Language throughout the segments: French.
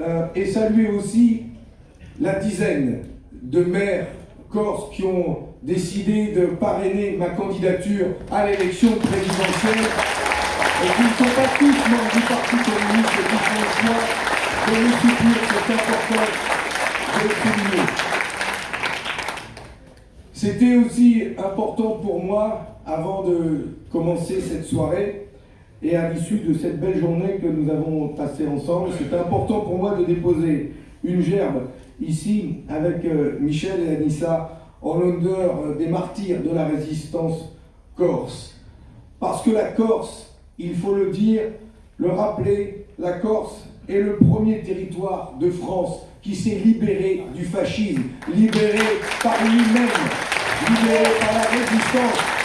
euh, et saluer aussi la dizaine de maires corses qui ont décidé de parrainer ma candidature à l'élection présidentielle et qui ne sont pas tous membres du Parti communiste et qui font le choix de me soutenir, c'est important de souligner. C'était aussi important pour moi, avant de commencer cette soirée, et à l'issue de cette belle journée que nous avons passée ensemble, c'était important pour moi de déposer une gerbe ici avec euh, Michel et Anissa en l'honneur euh, des martyrs de la résistance corse. Parce que la Corse, il faut le dire, le rappeler, la Corse est le premier territoire de France qui s'est libéré du fascisme, libéré par lui-même, libéré par la résistance,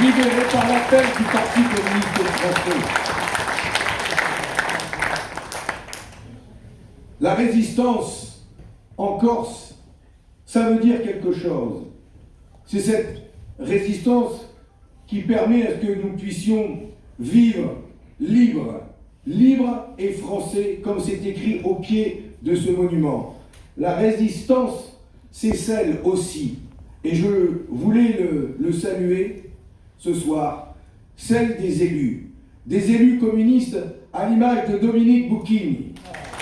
libéré par l'appel du Parti communiste français. La résistance en Corse, ça veut dire quelque chose. C'est cette résistance qui permet à ce que nous puissions vivre libre, libre et français, comme c'est écrit au pied de ce monument. La résistance, c'est celle aussi, et je voulais le, saluer ce soir, celle des élus, des élus communistes à l'image de Dominique Bouquin,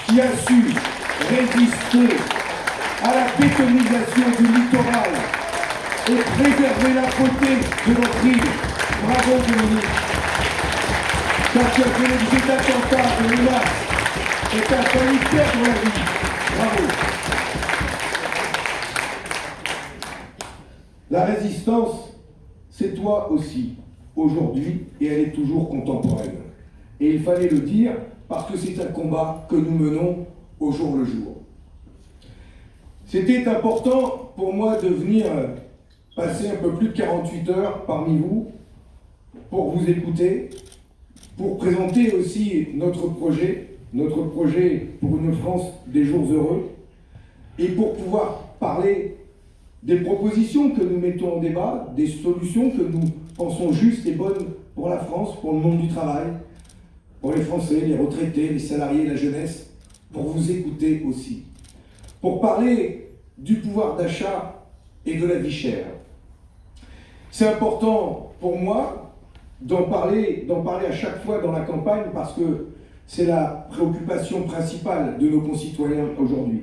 qui a su résister à la bétonisation du littoral et préserver la beauté de notre île. Bravo Dominique Quand tu as fait les attentats de menaces et tu as failli perdre la vie. Bravo La résistance, c'est toi aussi, aujourd'hui, et elle est toujours contemporaine. Et il fallait le dire, parce que c'est un combat que nous menons au jour le jour. C'était important pour moi de venir passer un peu plus de 48 heures parmi vous pour vous écouter, pour présenter aussi notre projet, notre projet pour une France des jours heureux, et pour pouvoir parler des propositions que nous mettons en débat, des solutions que nous pensons justes et bonnes pour la France, pour le monde du travail, pour les Français, les retraités, les salariés, la jeunesse, pour vous écouter aussi. Pour parler du pouvoir d'achat et de la vie chère. C'est important pour moi d'en parler, parler à chaque fois dans la campagne parce que c'est la préoccupation principale de nos concitoyens aujourd'hui.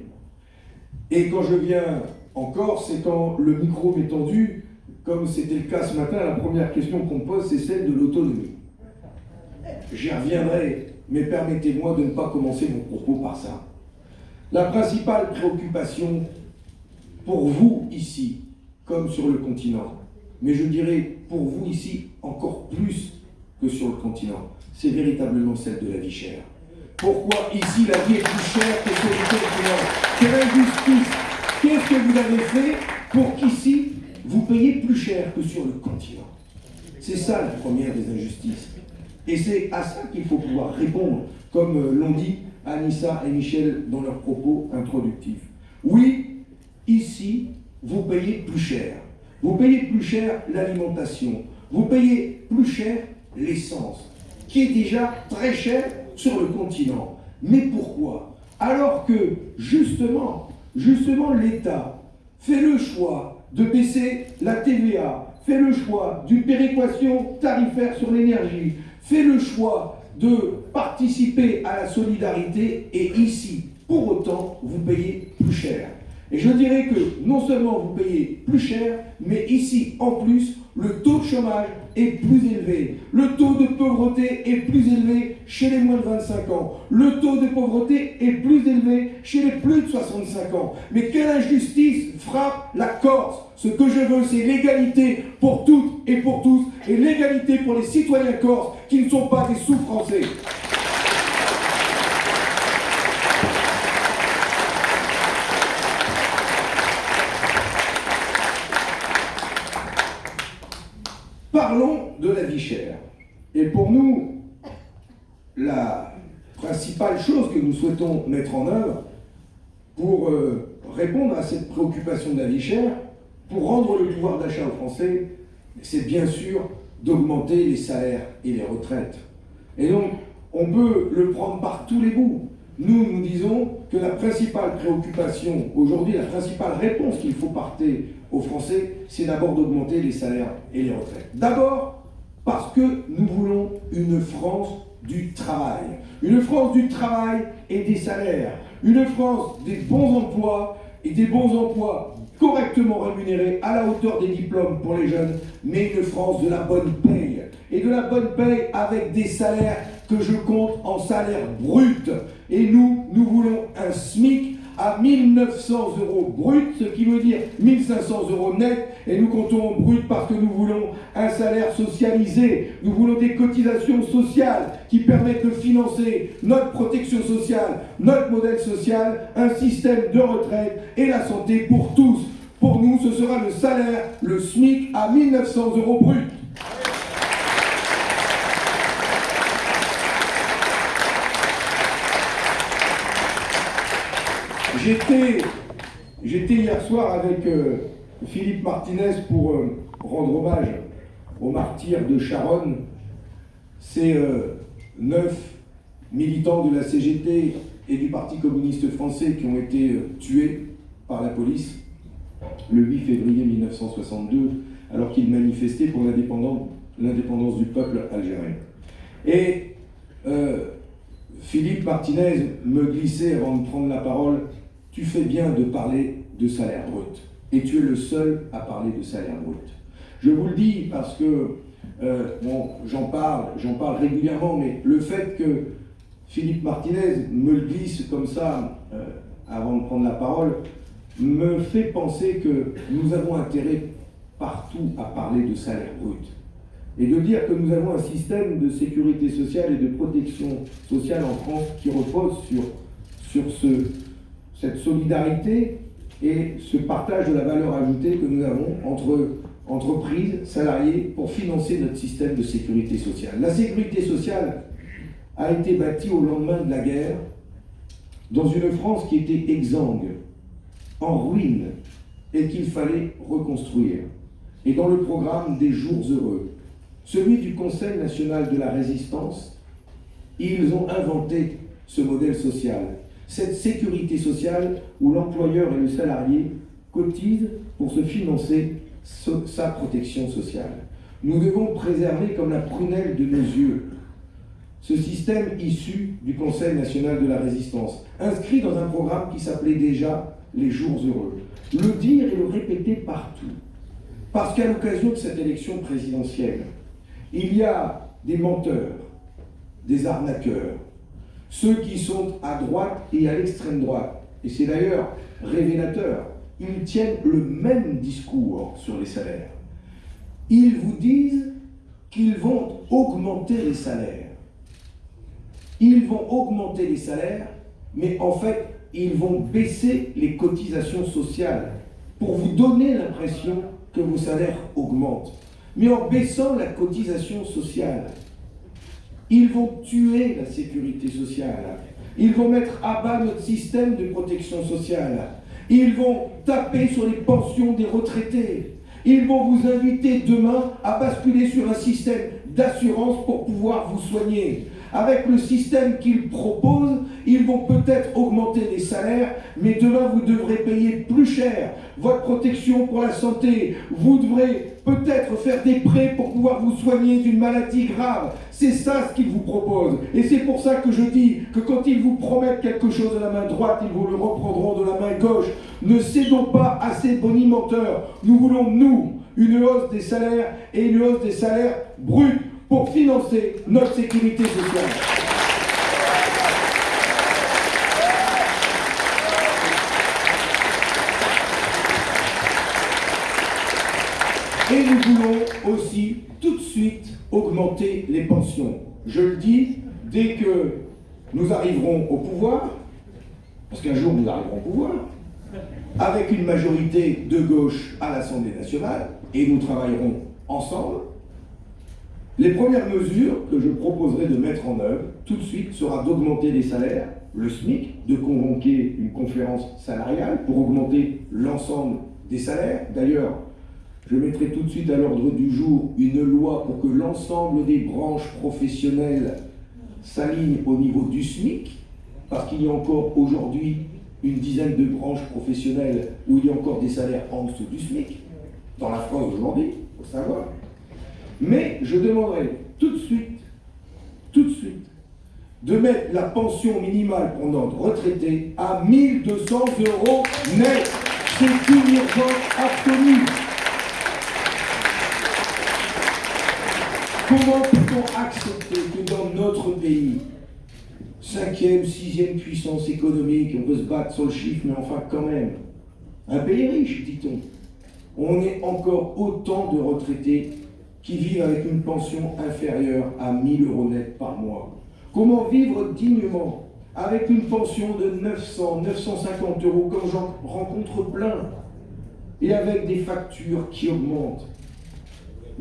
Et quand je viens en Corse, c'est quand le micro tendu, comme c'était le cas ce matin, la première question qu'on pose, c'est celle de l'autonomie. J'y reviendrai, mais permettez-moi de ne pas commencer mon propos par ça. La principale préoccupation pour vous ici, comme sur le continent, mais je dirais pour vous ici encore plus que sur le continent, c'est véritablement celle de la vie chère. Pourquoi ici la vie est plus chère que sur le continent? Quelle injustice Qu'est-ce que vous avez fait pour qu'ici, vous payiez plus cher que sur le continent? C'est ça la première des injustices. Et c'est à ça qu'il faut pouvoir répondre, comme euh, l'ont dit Anissa et Michel dans leurs propos introductifs. Oui, ici, vous payez plus cher. Vous payez plus cher l'alimentation. Vous payez plus cher l'essence, qui est déjà très cher sur le continent. Mais pourquoi? Alors que, justement, justement l'État fait le choix de baisser la TVA, fait le choix d'une péréquation tarifaire sur l'énergie, fait le choix de participer à la solidarité et ici, pour autant, vous payez plus cher. Et je dirais que non seulement vous payez plus cher, mais ici, en plus, le taux de chômage est plus élevé. Le taux de pauvreté est plus élevé chez les moins de 25 ans. Le taux de pauvreté est plus élevé chez les plus de 65 ans. Mais quelle injustice frappe la Corse Ce que je veux, c'est l'égalité pour toutes et pour tous, et l'égalité pour les citoyens corses qui ne sont pas des sous-français. Parlons de la vie chère. Et pour nous, la principale chose que nous souhaitons mettre en œuvre pour euh, répondre à cette préoccupation de vie pour rendre le pouvoir d'achat aux Français, c'est bien sûr d'augmenter les salaires et les retraites. Et donc, on peut le prendre par tous les bouts. nous, nous disons que la principale préoccupation aujourd'hui, la principale réponse qu'il faut porter aux Français, c'est d'abord d'augmenter les salaires et les retraites. D'abord, parce que nous voulons une France du travail. Une France du travail et des salaires. Une France des bons emplois et des bons emplois correctement rémunérés à la hauteur des diplômes pour les jeunes, mais une France de la bonne paye. Et de la bonne paye avec des salaires que je compte en salaire brut. Et nous, nous voulons un SMIC à 1900 euros brut, ce qui veut dire 1500 euros net, et nous comptons en brut parce que nous voulons un salaire socialisé, nous voulons des cotisations sociales qui permettent de financer notre protection sociale, notre modèle social, un système de retraite et la santé pour tous. Pour nous, ce sera le salaire, le SMIC à 1900 euros brut. J'étais hier soir avec euh, Philippe Martinez pour euh, rendre hommage aux martyrs de Charonne. Ces euh, neuf militants de la CGT et du Parti communiste français qui ont été tués par la police le 8 février 1962 alors qu'ils manifestaient pour l'indépendance du peuple algérien. Et Philippe Martinez me glissait avant de prendre la parole tu fais bien de parler de salaire brut. Et tu es le seul à parler de salaire brut. Je vous le dis parce que, euh, bon, j'en parle, j'en parle régulièrement, mais le fait que Philippe Martinez me le glisse comme ça, euh, avant de prendre la parole, me fait penser que nous avons intérêt partout à parler de salaire brut. Et de dire que nous avons un système de sécurité sociale et de protection sociale en France qui repose sur, sur ce, cette solidarité et ce partage de la valeur ajoutée que nous avons entre entreprises, salariés, pour financer notre système de sécurité sociale. La sécurité sociale a été bâtie au lendemain de la guerre dans une France qui était exsangue, en ruine, et qu'il fallait reconstruire. Et dans le programme des jours heureux, celui du Conseil national de la résistance, ils ont inventé ce modèle social cette sécurité sociale où l'employeur et le salarié cotisent pour se financer sa protection sociale. Nous devons préserver comme la prunelle de nos yeux ce système issu du Conseil national de la résistance, inscrit dans un programme qui s'appelait déjà les jours heureux. Le dire et le répéter partout. Parce qu'à l'occasion de cette élection présidentielle, il y a des menteurs, des arnaqueurs, ceux qui sont à droite et à l'extrême droite. Et c'est d'ailleurs révélateur. Ils tiennent le même discours sur les salaires. Ils vous disent qu'ils vont augmenter les salaires. Ils vont augmenter les salaires, mais en fait, ils vont baisser les cotisations sociales pour vous donner l'impression que vos salaires augmentent. Mais en baissant la cotisation sociale, ils vont tuer la sécurité sociale. Ils vont mettre à bas notre système de protection sociale. Ils vont taper sur les pensions des retraités. Ils vont vous inviter demain à basculer sur un système d'assurance pour pouvoir vous soigner. Avec le système qu'ils proposent, ils vont peut-être augmenter les salaires, mais demain vous devrez payer plus cher votre protection pour la santé. Vous devrez peut-être faire des prêts pour pouvoir vous soigner d'une maladie grave. C'est ça ce qu'ils vous proposent. Et c'est pour ça que je dis que quand ils vous promettent quelque chose de la main droite, ils vous le reprendront de la main gauche. Ne cédons pas à ces bonimenteurs. Nous voulons, nous, une hausse des salaires et une hausse des salaires bruts pour financer notre sécurité sociale. Et nous voulons aussi tout de suite augmenter les pensions. Je le dis, dès que nous arriverons au pouvoir, parce qu'un jour nous arriverons au pouvoir, avec une majorité de gauche à l'Assemblée nationale, et nous travaillerons ensemble, les premières mesures que je proposerai de mettre en œuvre tout de suite sera d'augmenter les salaires, le SMIC, de convoquer une conférence salariale pour augmenter l'ensemble des salaires. D'ailleurs, je mettrai tout de suite à l'ordre du jour une loi pour que l'ensemble des branches professionnelles s'alignent au niveau du SMIC parce qu'il y a encore aujourd'hui une dizaine de branches professionnelles où il y a encore des salaires en dessous du SMIC, dans la France aujourd'hui, il faut savoir. Mais je demanderai tout de suite, tout de suite, de mettre la pension minimale pour notre retraité à 1200 euros net. C'est une urgence absolue. Comment peut-on accepter que dans notre pays, cinquième, sixième puissance économique, on peut se battre sur le chiffre, mais enfin quand même, un pays riche, dit-on, on est encore autant de retraités qui vivent avec une pension inférieure à 1000 euros net par mois. Comment vivre dignement avec une pension de 900, 950 euros, comme j'en rencontre plein, et avec des factures qui augmentent?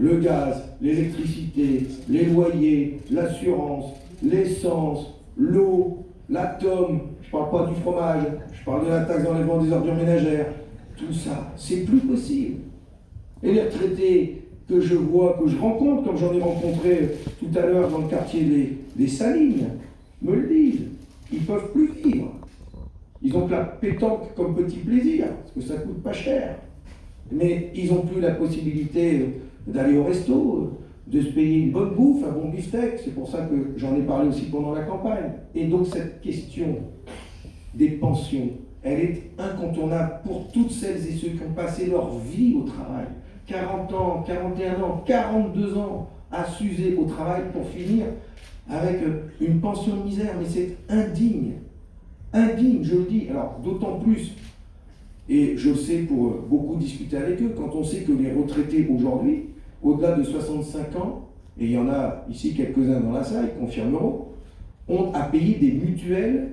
Le gaz, l'électricité, les loyers, l'assurance, l'essence, l'eau, l'atome, je parle pas du fromage, je parle de la taxe d'enlèvement des ordures ménagères, tout ça, c'est plus possible. Et les retraités que je vois, que je rencontre, comme j'en ai rencontré tout à l'heure dans le quartier des, des Salines, me le disent. Ils ne peuvent plus vivre. Ils ont que la pétanque comme petit plaisir, parce que ça coûte pas cher. Mais ils n'ont plus la possibilité d'aller au resto, de se payer une bonne bouffe, un bon beefsteak. C'est pour ça que j'en ai parlé aussi pendant la campagne. Et donc cette question des pensions, elle est incontournable pour toutes celles et ceux qui ont passé leur vie au travail. 40 ans, 41 ans, 42 ans à s'user au travail pour finir avec une pension de misère. Mais c'est indigne. Indigne, je le dis. Alors, d'autant plus, et je sais pour beaucoup discuter avec eux, quand on sait que les retraités aujourd'hui, au-delà de 65 ans, et il y en a ici quelques-uns dans la salle, ils confirmeront, ont à payer des mutuelles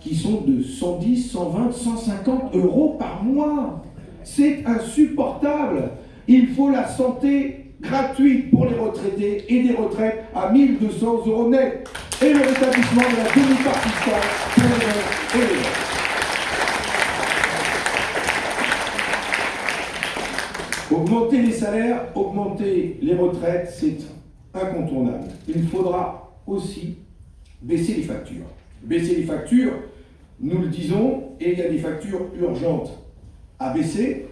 qui sont de 110, 120, 150 euros par mois. C'est insupportable. Il faut la santé gratuite pour les retraités et des retraites à 1200 euros net. Et le rétablissement de la demi-part pour les et Augmenter les salaires, augmenter les retraites, c'est incontournable. Il faudra aussi baisser les factures. Baisser les factures, nous le disons, et il y a des factures urgentes à baisser.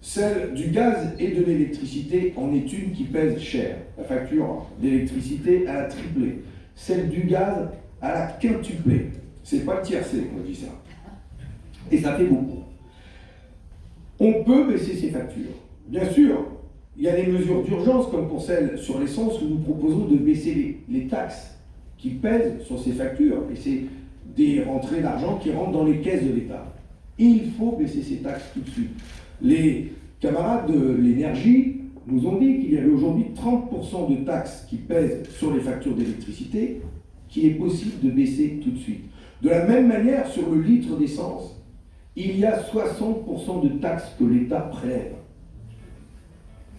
Celle du gaz et de l'électricité en est une qui pèse cher. La facture d'électricité, a triplé. Celle du gaz, elle a quintuplé. C'est pas le tiercé qu'on dit ça. Et ça fait beaucoup. On peut baisser ces factures. Bien sûr, il y a des mesures d'urgence, comme pour celle sur l'essence, où nous proposons de baisser les, taxes qui pèsent sur ces factures. Et c'est des rentrées d'argent qui rentrent dans les caisses de l'État. Il faut baisser ces taxes tout de suite. Les camarades de l'énergie nous ont dit qu'il y avait aujourd'hui 30% de taxes qui pèsent sur les factures d'électricité, qu'il est possible de baisser tout de suite. De la même manière, sur le litre d'essence, il y a 60% de taxes que l'État prélève.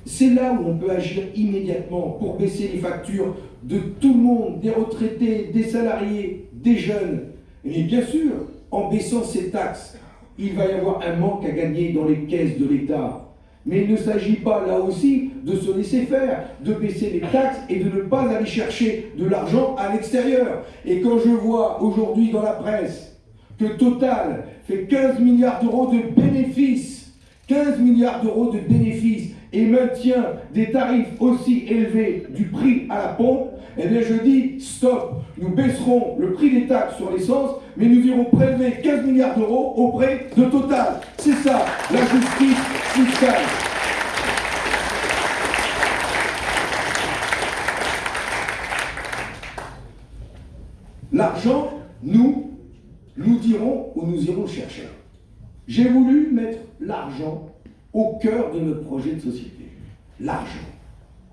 C'est là où on peut agir immédiatement pour baisser les factures de tout le monde, des retraités, des salariés, des jeunes. Et bien sûr, en baissant ces taxes, il va y avoir un manque à gagner dans les caisses de l'État. Mais il ne s'agit pas là aussi de se laisser faire, de baisser les taxes et de ne pas aller chercher de l'argent à l'extérieur. Et quand je vois aujourd'hui dans la presse que Total fait 15 milliards d'euros de bénéfices, 15 milliards d'euros de bénéfices, et maintient des tarifs aussi élevés du prix à la pompe, eh bien je dis stop, nous baisserons le prix des taxes sur l'essence, mais nous irons prélever 15 milliards d'euros auprès de Total. C'est ça, la justice fiscale. L'argent, nous, nous dirons où nous irons chercher. J'ai voulu mettre l'argent au cœur de notre projet de société. L'argent.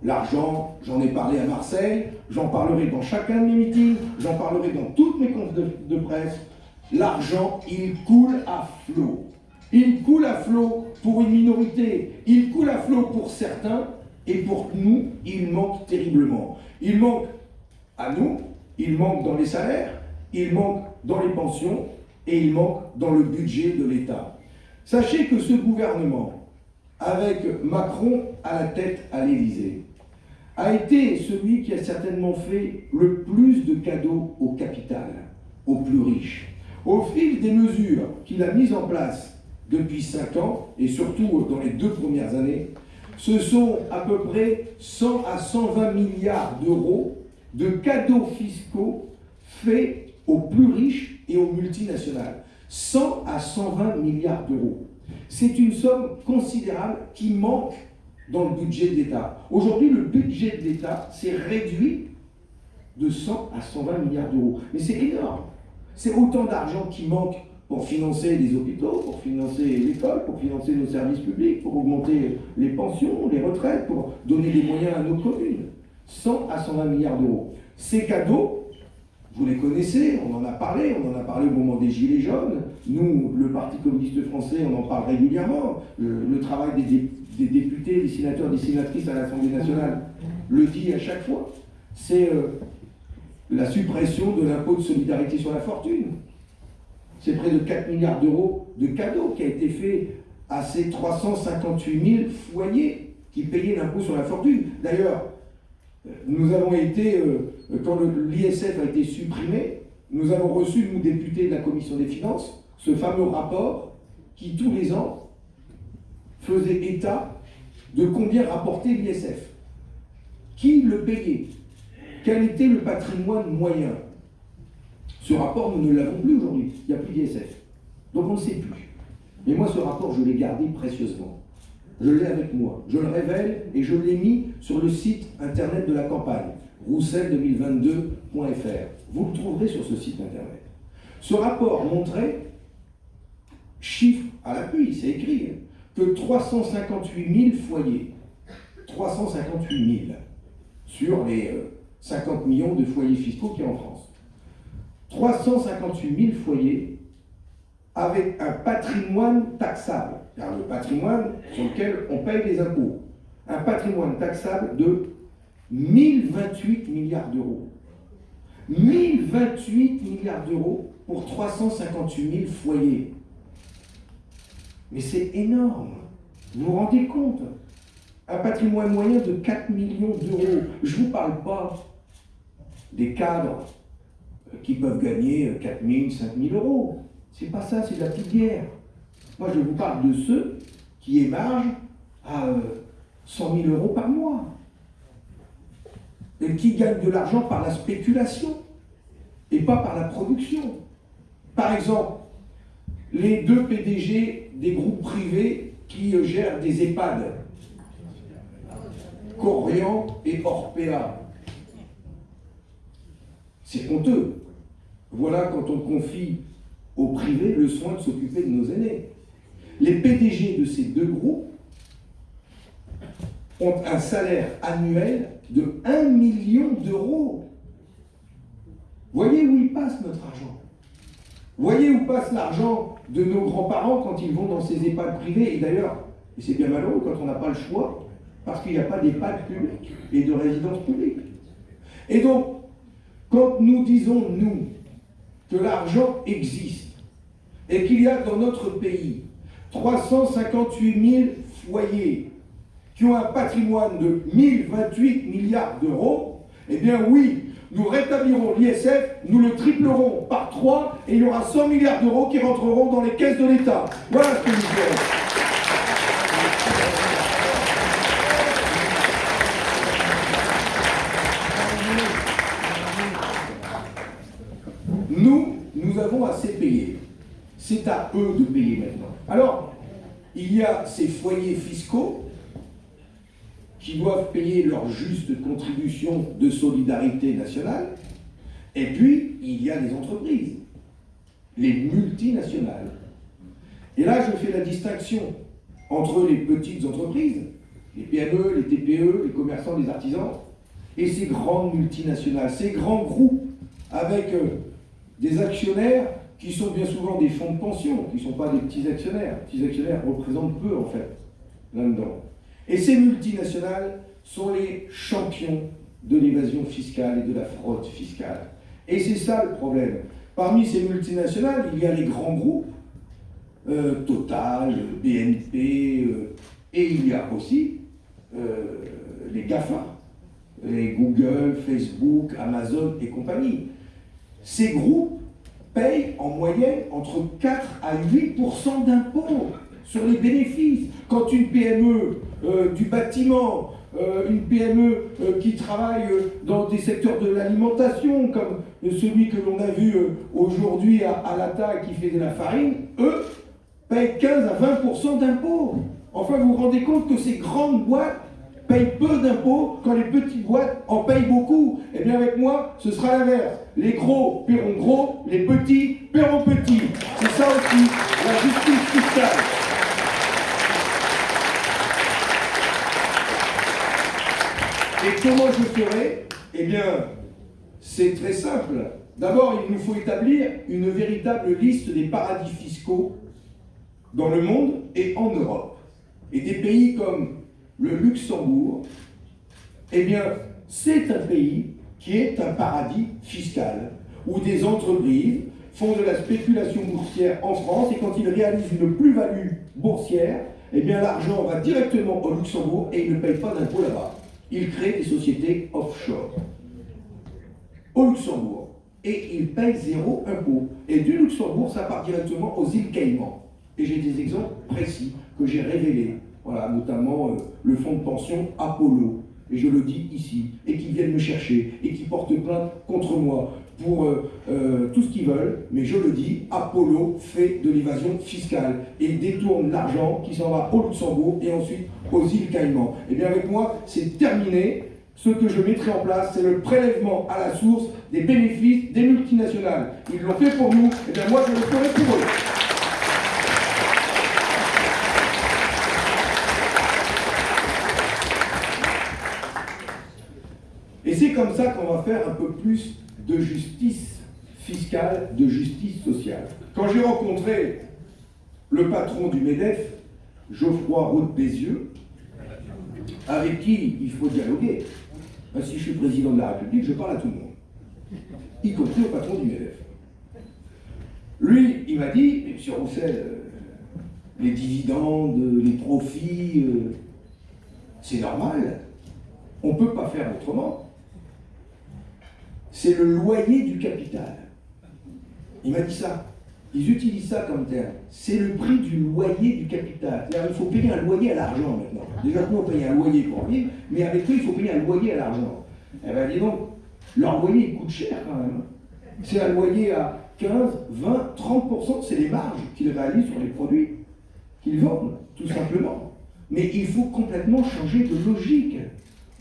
L'argent, j'en ai parlé à Marseille, j'en parlerai dans chacun de mes meetings, j'en parlerai dans toutes mes confs de, presse. L'argent, il coule à flot. Il coule à flot pour une minorité, il coule à flot pour certains, et pour nous, il manque terriblement. Il manque à nous, il manque dans les salaires, il manque dans les pensions, et il manque dans le budget de l'État. Sachez que ce gouvernement, avec Macron à la tête à l'Élysée, a été celui qui a certainement fait le plus de cadeaux au capital, aux plus riches. Au fil des mesures qu'il a mises en place depuis 5 ans, et surtout dans les deux premières années, ce sont à peu près 100 à 120 milliards d'euros de cadeaux fiscaux faits aux plus riches et aux multinationales. 100 à 120 milliards d'euros. C'est une somme considérable qui manque dans le budget de l'État. Aujourd'hui, le budget de l'État s'est réduit de 100 à 120 milliards d'euros. Mais c'est énorme. C'est autant d'argent qui manque pour financer les hôpitaux, pour financer l'école, pour financer nos services publics, pour augmenter les pensions, les retraites, pour donner des moyens à nos communes. 100 à 120 milliards d'euros. Ces cadeaux, vous les connaissez, on en a parlé, on en a parlé au moment des Gilets jaunes. Nous, le Parti communiste français, on en parle régulièrement. Le, travail des, députés, des sénateurs, des sénatrices à l'Assemblée nationale le dit à chaque fois. C'est euh, la suppression de l'impôt de solidarité sur la fortune. C'est près de 4 milliards d'euros de cadeaux qui a été fait à ces 358 000 foyers qui payaient l'impôt sur la fortune. D'ailleurs, nous avons été, euh, quand l'ISF a été supprimé, nous avons reçu, nous députés de la Commission des Finances, ce fameux rapport qui, tous les ans, faisait état de combien rapportait l'ISF. Qui le payait? Quel était le patrimoine moyen? Ce rapport, nous ne l'avons plus aujourd'hui. Il n'y a plus d'ISF. Donc on ne sait plus. Mais moi, ce rapport, je l'ai gardé précieusement. Je l'ai avec moi. Je le révèle et je l'ai mis sur le site internet de la campagne, roussel2022.fr. Vous le trouverez sur ce site internet. Ce rapport montrait, chiffre à l'appui, c'est écrit, que 358 000 foyers, 358 000 sur les 50 euh, millions de foyers fiscaux qu'il y a en France, 358 000 foyers avec un patrimoine taxable, car le patrimoine sur lequel on paye les impôts, un patrimoine taxable de 1028 milliards d'euros. 1028 milliards d'euros pour 358 000 foyers. Mais c'est énorme. Vous vous rendez compte? Un patrimoine moyen de 4 millions d'euros. Je ne vous parle pas des cadres qui peuvent gagner 4 000, 5 000 euros. C'est pas ça, c'est de la petite guerre. Moi, je vous parle de ceux qui émargent à 100 euh, 000 euros par mois et qui gagnent de l'argent par la spéculation et pas par la production. Par exemple, les deux PDG des groupes privés qui euh, gèrent des EHPAD, Corian et Orpea, c'est honteux. Voilà quand on confie au privé le soin de s'occuper de nos aînés. Les PDG de ces deux groupes ont un salaire annuel de 1 million d'euros. Voyez où il passe notre argent. Voyez où passe l'argent de nos grands-parents quand ils vont dans ces EHPAD privés. Et d'ailleurs, c'est bien malheureux quand on n'a pas le choix, parce qu'il n'y a pas d'EHPAD public et de résidence publique. Et donc, quand nous disons, nous, que l'argent existe et qu'il y a dans notre pays 358 000 foyers qui ont un patrimoine de 1028 milliards d'euros, eh bien oui, nous rétablirons l'ISF, nous le triplerons par 3 et il y aura 100 milliards d'euros qui rentreront dans les caisses de l'État. Voilà ce que nous ferons. avons assez payé. C'est à eux de payer maintenant. Alors, il y a ces foyers fiscaux qui doivent payer leur juste contribution de solidarité nationale, et puis il y a les entreprises, les multinationales. Et là, je fais la distinction entre les petites entreprises, les PME, les TPE, les commerçants, les artisans, et ces grandes multinationales, ces grands groupes avec euh, des actionnaires qui sont bien souvent des fonds de pension, qui ne sont pas des petits actionnaires. Les petits actionnaires représentent peu, en fait, là-dedans. Et ces multinationales sont les champions de l'évasion fiscale et de la fraude fiscale. Et c'est ça le problème. Parmi ces multinationales, il y a les grands groupes, euh, Total, BNP, euh, et il y a aussi euh, les GAFA, les Google, Facebook, Amazon et compagnie. Ces groupes payent en moyenne entre 4 à 8% d'impôts sur les bénéfices. Quand une PME euh, du bâtiment, euh, une PME euh, qui travaille dans des secteurs de l'alimentation, comme celui que l'on a vu aujourd'hui à, à l'ATA qui fait de la farine, eux payent 15 à 20% d'impôts. Enfin, vous vous rendez compte que ces grandes boîtes payent peu d'impôts quand les petites boîtes en payent beaucoup. Eh bien avec moi, ce sera l'inverse. Les gros paieront gros, les petits paieront petits. C'est ça aussi la justice fiscale. Et comment je ferai? Eh bien, c'est très simple. D'abord, il nous faut établir une véritable liste des paradis fiscaux dans le monde et en Europe. Et des pays comme le Luxembourg, eh bien, c'est un pays qui est un paradis fiscal, où des entreprises font de la spéculation boursière en France et quand ils réalisent une plus-value boursière, eh bien l'argent va directement au Luxembourg et ils ne payent pas d'impôts là-bas. Ils créent des sociétés offshore au Luxembourg et ils payent zéro impôt. Et du Luxembourg, ça part directement aux îles Caïmans. Et j'ai des exemples précis que j'ai révélés voilà, notamment euh, le fonds de pension Apollo, et je le dis ici, et qui viennent me chercher, et qui portent plainte contre moi pour euh, euh, tout ce qu'ils veulent, mais je le dis, Apollo fait de l'évasion fiscale et détourne l'argent qui s'en va au Luxembourg et ensuite aux îles Caïmans. Et eh bien avec moi, c'est terminé. Ce que je mettrai en place, c'est le prélèvement à la source des bénéfices des multinationales. Ils l'ont fait pour nous, et eh bien moi je le ferai pour eux. Et c'est comme ça qu'on va faire un peu plus de justice fiscale, de justice sociale. Quand j'ai rencontré le patron du MEDEF, Geoffroy Roux Bézieux, avec qui il faut dialoguer. Ben, si je suis président de la République, je parle à tout le monde, y compris au patron du MEDEF. Lui, il m'a dit, M. Roussel, euh, les dividendes, les profits, euh, c'est normal, on ne peut pas faire autrement c'est le loyer du capital. Il m'a dit ça. Ils utilisent ça comme terme. C'est le prix du loyer du capital. Il faut payer un loyer à l'argent maintenant. Déjà, nous, on paye un loyer pour vivre, mais avec eux, il faut payer un loyer à l'argent. Eh bien, dis donc, leur loyer, il coûte cher quand même. C'est un loyer à 15, 20, 30%, c'est les marges qu'ils réalisent sur les produits qu'ils vendent, tout simplement. Mais il faut complètement changer de logique.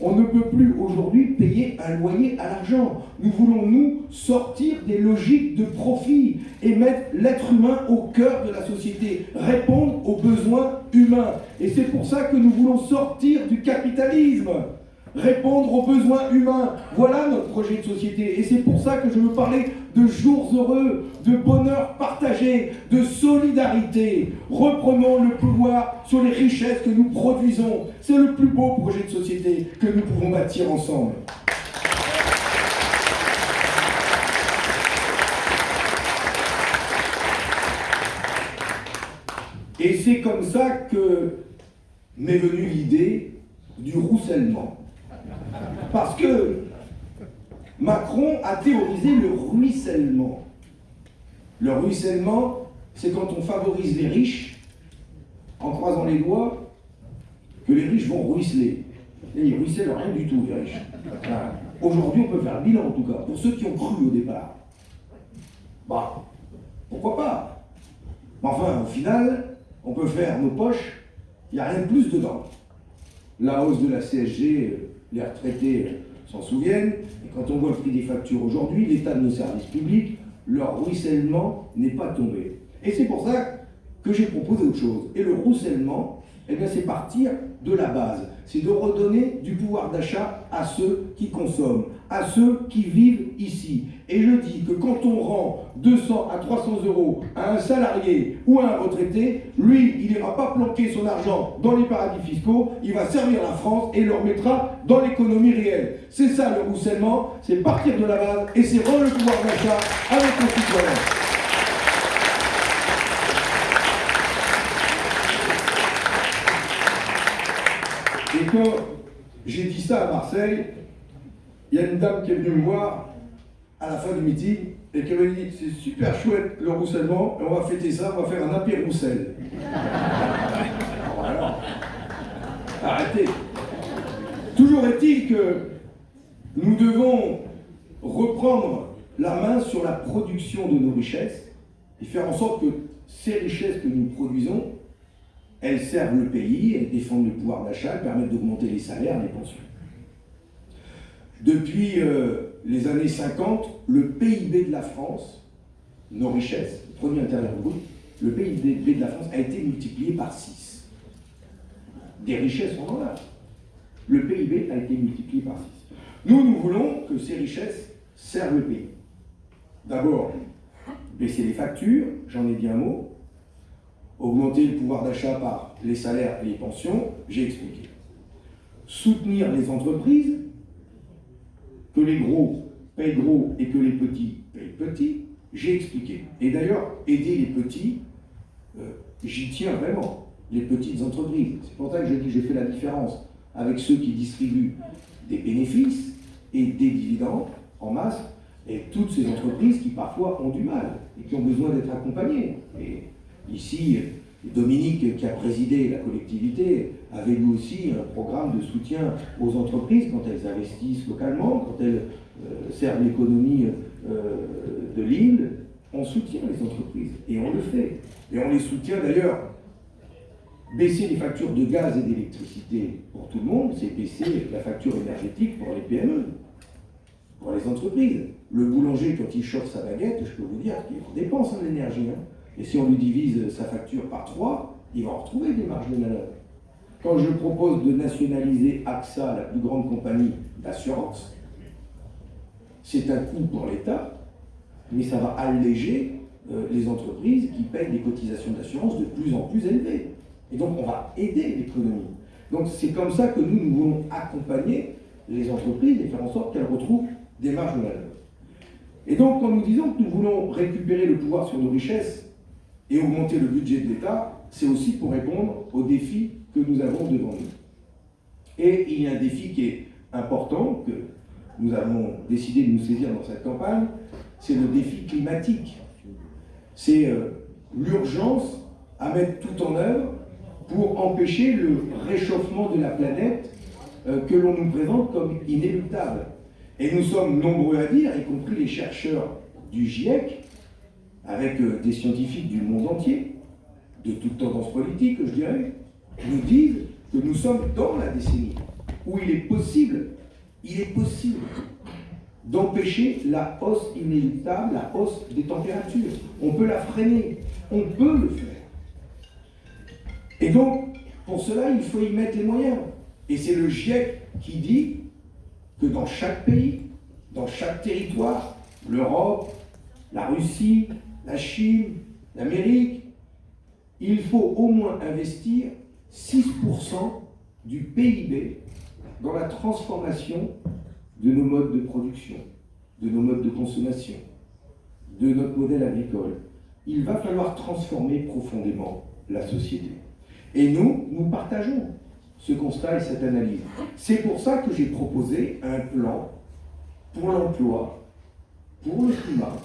On ne peut plus aujourd'hui payer un loyer à l'argent. Nous voulons, nous, sortir des logiques de profit et mettre l'être humain au cœur de la société, répondre aux besoins humains. Et c'est pour ça que nous voulons sortir du capitalisme répondre aux besoins humains. Voilà notre projet de société. Et c'est pour ça que je veux parler de jours heureux, de bonheur partagé, de solidarité. Reprenons le pouvoir sur les richesses que nous produisons. C'est le plus beau projet de société que nous pouvons bâtir ensemble. Et c'est comme ça que m'est venue l'idée du roussellement. Parce que Macron a théorisé le ruissellement. Le ruissellement, c'est quand on favorise les riches en croisant les doigts que les riches vont ruisseler. Et ils ruissellent rien du tout, les riches. Aujourd'hui, on peut faire bilan, en tout cas, pour ceux qui ont cru au départ. Bah, pourquoi pas? Mais enfin, au final, on peut faire nos poches, il n'y a rien de plus dedans. La hausse de la CSG, les retraités s'en souviennent, quand on voit le prix des factures aujourd'hui, l'état de nos services publics, leur ruissellement n'est pas tombé. Et c'est pour ça que j'ai proposé autre chose. Et le ruissellement, eh c'est partir de la base. C'est de redonner du pouvoir d'achat à ceux qui consomment, à ceux qui vivent ici. Et je dis que quand on rend 200 à 300 euros à un salarié ou à un retraité, lui, il n'ira pas planquer son argent dans les paradis fiscaux, il va servir la France et le remettra dans l'économie réelle. C'est ça le roussellement, c'est partir de la base et c'est rendre le pouvoir d'achat à nos concitoyens. Et quand j'ai dit ça à Marseille, il y a une dame qui est venue me voir à la fin du meeting et qu'elle m'a dit c'est super chouette le roussellement, et on va fêter ça, on va faire un apéro roussel. Arrêtez. Toujours est-il que nous devons reprendre la main sur la production de nos richesses et faire en sorte que ces richesses que nous produisons, elles servent le pays, elles défendent le pouvoir d'achat, elles permettent d'augmenter les salaires, les pensions. Depuis euh, les années 50, le PIB de la France, nos richesses, le produit intérieur brut, le PIB de la France a été multiplié par 6. Des richesses, on en a. Le PIB a été multiplié par 6. Nous, nous voulons que ces richesses servent le pays. D'abord, baisser les factures, j'en ai dit un mot, augmenter le pouvoir d'achat par les salaires et les pensions, j'ai expliqué. Soutenir les entreprises, que les gros payent gros et que les petits payent petits, j'ai expliqué. Et d'ailleurs, aider les petits, euh, j'y tiens vraiment, les petites entreprises. C'est pour ça que je dis j'ai fait la différence avec ceux qui distribuent des bénéfices et des dividendes en masse, et toutes ces entreprises qui parfois ont du mal et qui ont besoin d'être accompagnées. Et ici, Dominique, qui a présidé la collectivité, avait lui aussi un programme de soutien aux entreprises quand elles investissent localement, quand elles euh, servent l'économie euh, de l'île. On soutient les entreprises et on le fait. Et on les soutient d'ailleurs. Baisser les factures de gaz et d'électricité pour tout le monde, c'est baisser la facture énergétique pour les PME, pour les entreprises. Le boulanger, quand il chauffe sa baguette, je peux vous dire qu'il dépense en énergie. Hein. Et si on lui divise sa facture par 3, il va en retrouver des marges de manœuvre. Quand je propose de nationaliser AXA, la plus grande compagnie d'assurance, c'est un coût pour l'État, mais ça va alléger euh, les entreprises qui payent des cotisations d'assurance de plus en plus élevées. Et donc on va aider l'économie. Donc c'est comme ça que nous, nous voulons accompagner les entreprises et faire en sorte qu'elles retrouvent des marges de manœuvre. Et donc quand nous disons que nous voulons récupérer le pouvoir sur nos richesses et augmenter le budget de l'État, c'est aussi pour répondre aux défis que nous avons devant nous. Et il y a un défi qui est important, que nous avons décidé de nous saisir dans cette campagne, c'est le défi climatique. C'est euh, l'urgence à mettre tout en œuvre pour empêcher le réchauffement de la planète euh, que l'on nous présente comme inéluctable. Et nous sommes nombreux à dire, y compris les chercheurs du GIEC, avec euh, des scientifiques du monde entier, de toutes tendances politiques, je dirais, nous disent que nous sommes dans la décennie où il est possible, il est possible d'empêcher la hausse inéluctable, la hausse des températures. On peut la freiner, on peut le faire. Et donc, pour cela, il faut y mettre les moyens. Et c'est le GIEC qui dit que dans chaque pays, dans chaque territoire, l'Europe, la Russie, la Chine, l'Amérique, il faut au moins investir 6% du PIB dans la transformation de nos modes de production, de nos modes de consommation, de notre modèle agricole. Il va falloir transformer profondément la société. Et nous, nous partageons ce constat et cette analyse. C'est pour ça que j'ai proposé un plan pour l'emploi, pour le climat,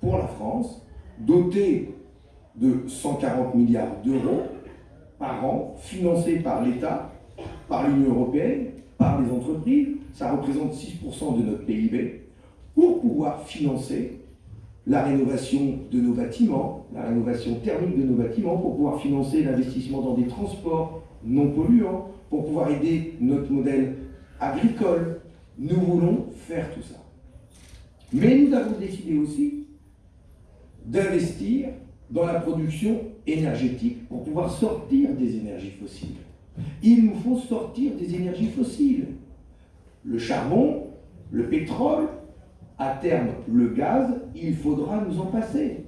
pour la France, doté de 140 milliards d'euros par an, financé par l'État, par l'Union européenne, par les entreprises, ça représente 6% de notre PIB, pour pouvoir financer la rénovation de nos bâtiments, la rénovation thermique de nos bâtiments, pour pouvoir financer l'investissement dans des transports non polluants, pour pouvoir aider notre modèle agricole. Nous voulons faire tout ça. Mais nous avons décidé aussi d'investir dans la production pour pouvoir sortir des énergies fossiles. Il nous faut sortir des énergies fossiles. Le charbon, le pétrole, à terme le gaz, il faudra nous en passer.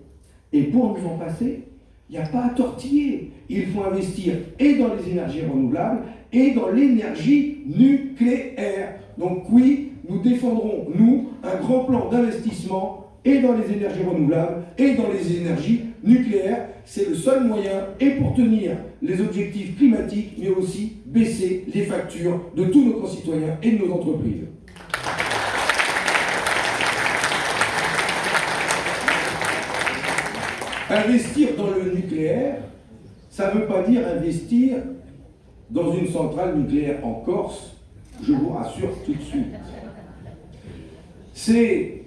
Et pour nous en passer, il n'y a pas à tortiller. Il faut investir et dans les énergies renouvelables et dans l'énergie nucléaire. Donc oui, nous défendrons, nous, un grand plan d'investissement et dans les énergies renouvelables et dans les énergies nucléaires. C'est le seul moyen, et pour tenir les objectifs climatiques, mais aussi baisser les factures de tous nos concitoyens et de nos entreprises. Investir dans le nucléaire, ça ne veut pas dire investir dans une centrale nucléaire en Corse, je vous rassure tout de suite. C'est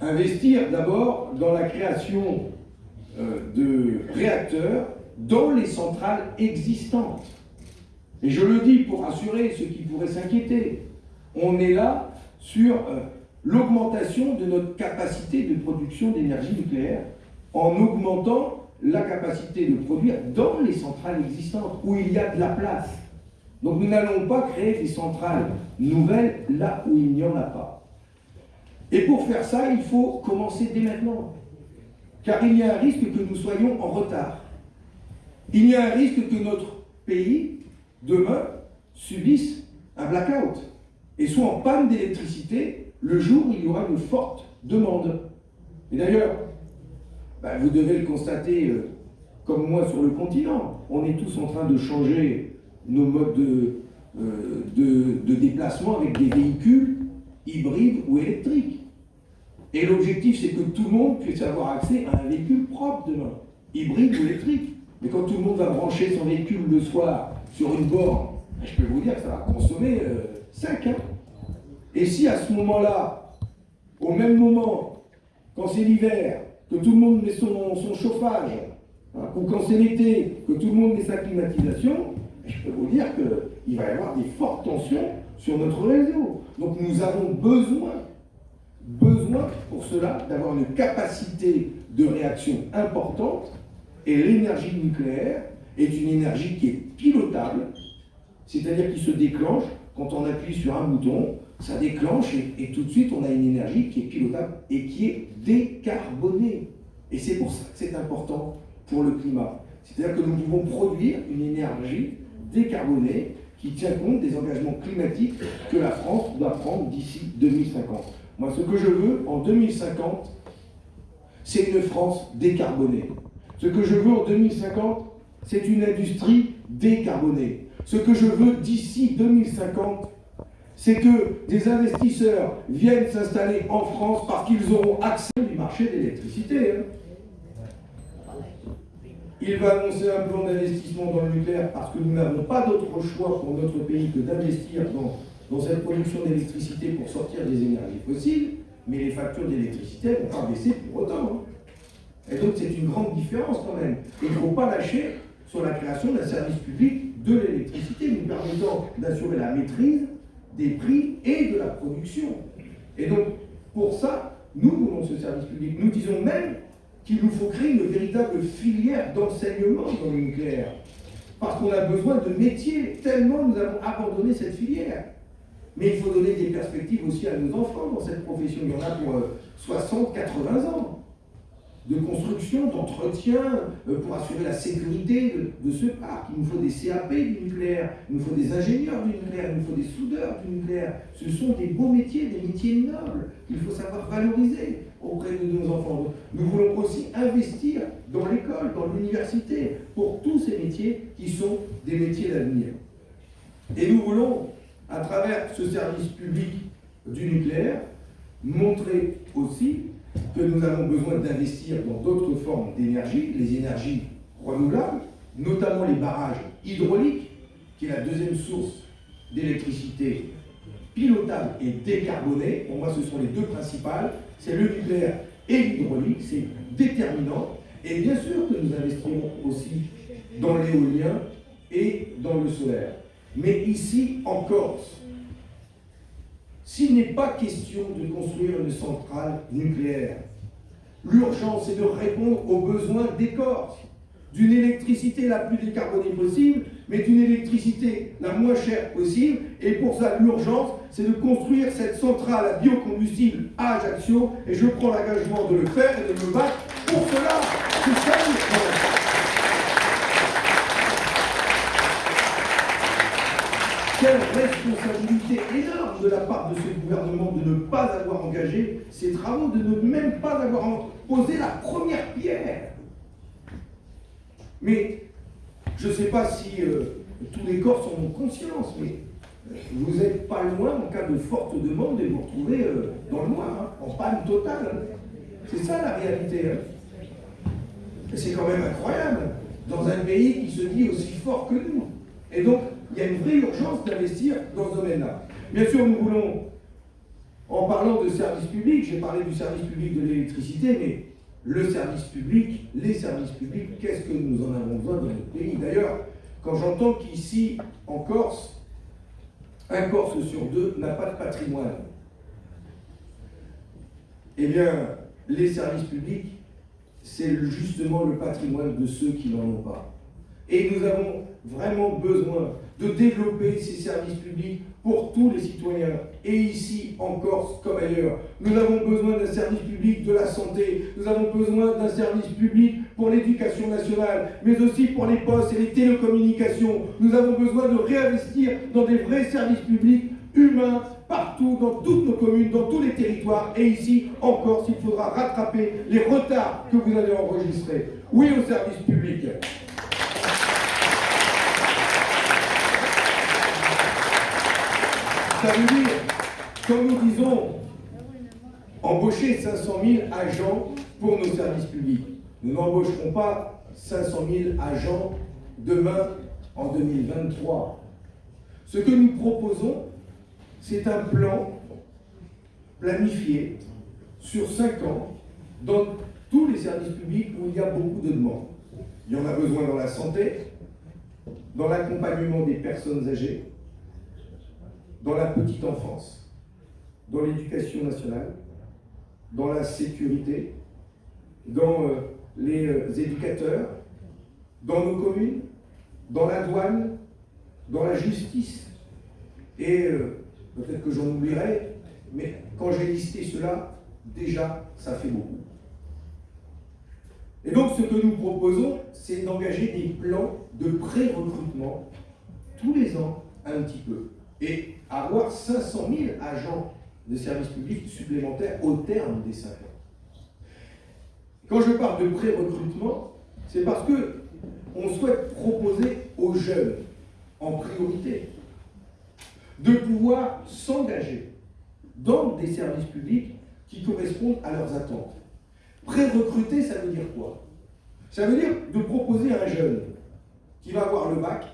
investir d'abord dans la création de réacteurs dans les centrales existantes. Et je le dis pour rassurer ceux qui pourraient s'inquiéter. On est là sur euh, l'augmentation de notre capacité de production d'énergie nucléaire en augmentant la capacité de produire dans les centrales existantes où il y a de la place. Donc nous n'allons pas créer des centrales nouvelles là où il n'y en a pas. Et pour faire ça, il faut commencer dès maintenant. Car il y a un risque que nous soyons en retard. Il y a un risque que notre pays, demain, subisse un blackout et soit en panne d'électricité le jour où il y aura une forte demande. Et d'ailleurs, ben, vous devez le constater euh, comme moi sur le continent. On est tous en train de changer nos modes de, euh, de déplacement avec des véhicules hybrides ou électriques. Et l'objectif, c'est que tout le monde puisse avoir accès à un véhicule propre demain, hybride ou électrique. Mais quand tout le monde va brancher son véhicule le soir sur une borne, ben, je peux vous dire que ça va consommer 5. Euh, hein. Et si à ce moment-là, au même moment, quand c'est l'hiver, que tout le monde met son, chauffage, hein, ou quand c'est l'été, que tout le monde met sa climatisation, ben, je peux vous dire qu'il va y avoir des fortes tensions sur notre réseau. Donc nous avons besoin besoin pour cela d'avoir une capacité de réaction importante et l'énergie nucléaire est une énergie qui est pilotable, c'est-à-dire qui se déclenche quand on appuie sur un bouton, ça déclenche et, tout de suite on a une énergie qui est pilotable et qui est décarbonée. Et c'est pour ça que c'est important pour le climat. C'est-à-dire que nous pouvons produire une énergie décarbonée qui tient compte des engagements climatiques que la France doit prendre d'ici 2050. Moi, ce que je veux en 2050, c'est une France décarbonée. Ce que je veux en 2050, c'est une industrie décarbonée. Ce que je veux d'ici 2050, c'est que des investisseurs viennent s'installer en France parce qu'ils auront accès au marché d'électricité. Hein. Il va annoncer un plan d'investissement dans le nucléaire parce que nous n'avons pas d'autre choix pour notre pays que d'investir dans dans cette production d'électricité pour sortir des énergies fossiles, mais les factures d'électricité vont pas baisser pour autant. Hein. Et donc c'est une grande différence quand même. Il ne faut pas lâcher sur la création d'un service public de l'électricité, nous permettant d'assurer la maîtrise des prix et de la production. Et donc, pour ça, nous voulons ce service public. Nous disons même qu'il nous faut créer une véritable filière d'enseignement dans le nucléaire. Parce qu'on a besoin de métiers, tellement nous avons abandonné cette filière. Mais il faut donner des perspectives aussi à nos enfants dans cette profession. Il y en a pour 60, euh, 80 ans de construction, d'entretien, euh, pour assurer la sécurité de, ce parc. Il nous faut des CAP du nucléaire, il nous faut des ingénieurs du nucléaire, il nous faut des soudeurs du nucléaire. Ce sont des beaux métiers, des métiers nobles qu'il faut savoir valoriser auprès de nos enfants. Nous voulons aussi investir dans l'école, dans l'université, pour tous ces métiers qui sont des métiers d'avenir. Et nous voulons à travers ce service public du nucléaire, montrer aussi que nous avons besoin d'investir dans d'autres formes d'énergie, les énergies renouvelables, notamment les barrages hydrauliques, qui est la deuxième source d'électricité pilotable et décarbonée. Pour moi, ce sont les deux principales. C'est le nucléaire et l'hydraulique, c'est déterminant. Et bien sûr que nous investirons aussi dans l'éolien et dans le solaire. Mais ici, en Corse, s'il n'est pas question de construire une centrale nucléaire, l'urgence est de répondre aux besoins des Corses, d'une électricité la plus décarbonée possible, mais d'une électricité la moins chère possible. Et pour ça, l'urgence, c'est de construire cette centrale à biocombustible à Ajaccio. Et je prends l'engagement de le faire et de me battre pour cela. C'est ça Quelle responsabilité énorme de la part de ce gouvernement de ne pas avoir engagé ces travaux, de ne même pas avoir posé la première pierre. Mais je ne sais pas si euh, tous les corps sont en conscience, mais euh, vous n'êtes pas loin en cas de forte demande et vous retrouvez euh, dans le noir, hein, en panne totale. C'est ça la réalité. Hein. C'est quand même incroyable, dans un pays qui se dit aussi fort que nous. Et donc, il y a une vraie urgence d'investir dans ce domaine-là. Bien sûr, nous voulons, en parlant de service public, j'ai parlé du service public de l'électricité, mais le service public, les services publics, qu'est-ce que nous en avons besoin dans notre pays? D'ailleurs, quand j'entends qu'ici, en Corse, un Corse sur deux n'a pas de patrimoine, eh bien, les services publics, c'est justement le patrimoine de ceux qui n'en ont pas. Et nous avons vraiment besoin de développer ces services publics pour tous les citoyens, et ici en Corse comme ailleurs. Nous avons besoin d'un service public de la santé, nous avons besoin d'un service public pour l'éducation nationale, mais aussi pour les postes et les télécommunications. Nous avons besoin de réinvestir dans des vrais services publics humains partout, dans toutes nos communes, dans tous les territoires, et ici en Corse, il faudra rattraper les retards que vous avez enregistrés. Oui au service public. Ça veut dire, comme nous disons, embaucher 500 000 agents pour nos services publics. Nous n'embaucherons pas 500 000 agents demain en 2023. Ce que nous proposons, c'est un plan planifié sur 5 ans dans tous les services publics où il y a beaucoup de demandes. Il y en a besoin dans la santé, dans l'accompagnement des personnes âgées, dans la petite enfance, dans l'éducation nationale, dans la sécurité, dans euh, les euh, éducateurs, dans nos communes, dans la douane, dans la justice. Et euh, peut-être que j'en oublierai, mais quand j'ai listé cela, déjà, ça fait beaucoup. Et donc, ce que nous proposons, c'est d'engager des plans de pré-recrutement tous les ans, un petit peu et avoir 500 000 agents de services publics supplémentaires au terme des 5 ans. Quand je parle de pré-recrutement, c'est parce que on souhaite proposer aux jeunes, en priorité, de pouvoir s'engager dans des services publics qui correspondent à leurs attentes. Pré-recruter, ça veut dire quoi? Ça veut dire de proposer à un jeune qui va avoir le bac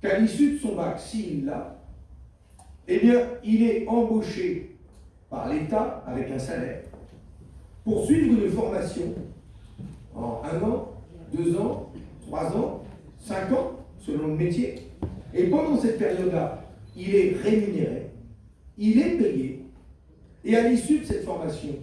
qu'à l'issue de son bac, s'il l'a, eh bien, il est embauché par l'État avec un salaire. Pour suivre une formation en un an, deux ans, trois ans, cinq ans, selon le métier. Et pendant cette période-là, il est rémunéré, il est payé, et à l'issue de cette formation,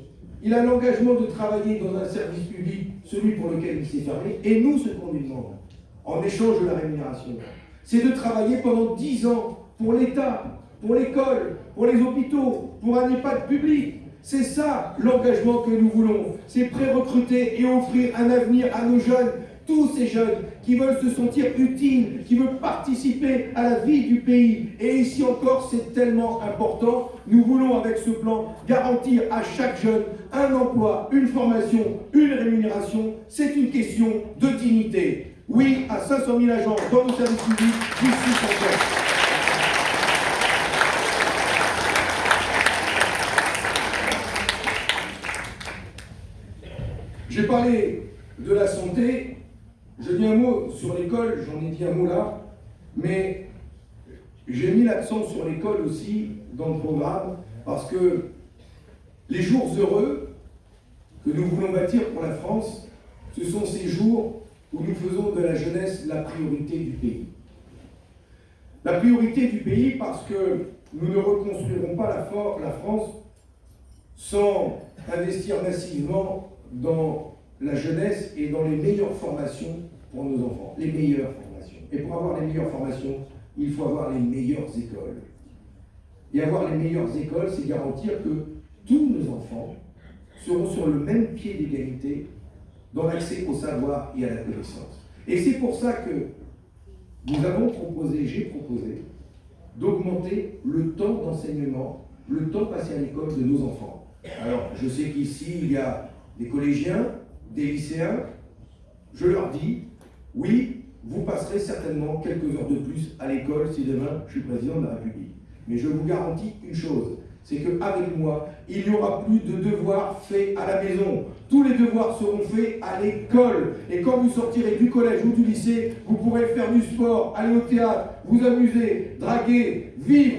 il a l'engagement de travailler dans un service public, celui pour lequel il s'est fermé, et nous, ce qu'on lui demande, en échange de la rémunération, c'est de travailler pendant 10 ans pour l'État, pour l'école, pour les hôpitaux, pour un EHPAD public. C'est ça l'engagement que nous voulons. C'est pré-recruter et offrir un avenir à nos jeunes, tous ces jeunes qui veulent se sentir utiles, qui veulent participer à la vie du pays. Et ici encore, c'est tellement important. Nous voulons, avec ce plan, garantir à chaque jeune un emploi, une formation, une rémunération. C'est une question de dignité. Oui à 500 000 agents dans nos services publics d'ici 5 ans. J'ai parlé de la santé, je dis un mot sur l'école, j'en ai dit un mot là, mais j'ai mis l'accent sur l'école aussi dans le programme, parce que les jours heureux que nous voulons bâtir pour la France, ce sont ces jours où nous faisons de la jeunesse la priorité du pays. La priorité du pays parce que nous ne reconstruirons pas la, France sans investir massivement dans la jeunesse et dans les meilleures formations pour nos enfants. Les meilleures formations. Et pour avoir les meilleures formations, il faut avoir les meilleures écoles. Et avoir les meilleures écoles, c'est garantir que tous nos enfants seront sur le même pied d'égalité dans l'accès au savoir et à la connaissance. Et c'est pour ça que nous avons proposé, j'ai proposé, d'augmenter le temps d'enseignement, le temps passé à l'école de nos enfants. Alors, je sais qu'ici, il y a des collégiens, des lycéens. Je leur dis, oui, vous passerez certainement quelques heures de plus à l'école si demain je suis président de la République. Mais je vous garantis une chose, c'est qu'avec moi, il n'y aura plus de devoirs faits à la maison. tous les devoirs seront faits à l'école. Et quand vous sortirez du collège ou du lycée, vous pourrez faire du sport, aller au théâtre, vous amuser, draguer, vivre,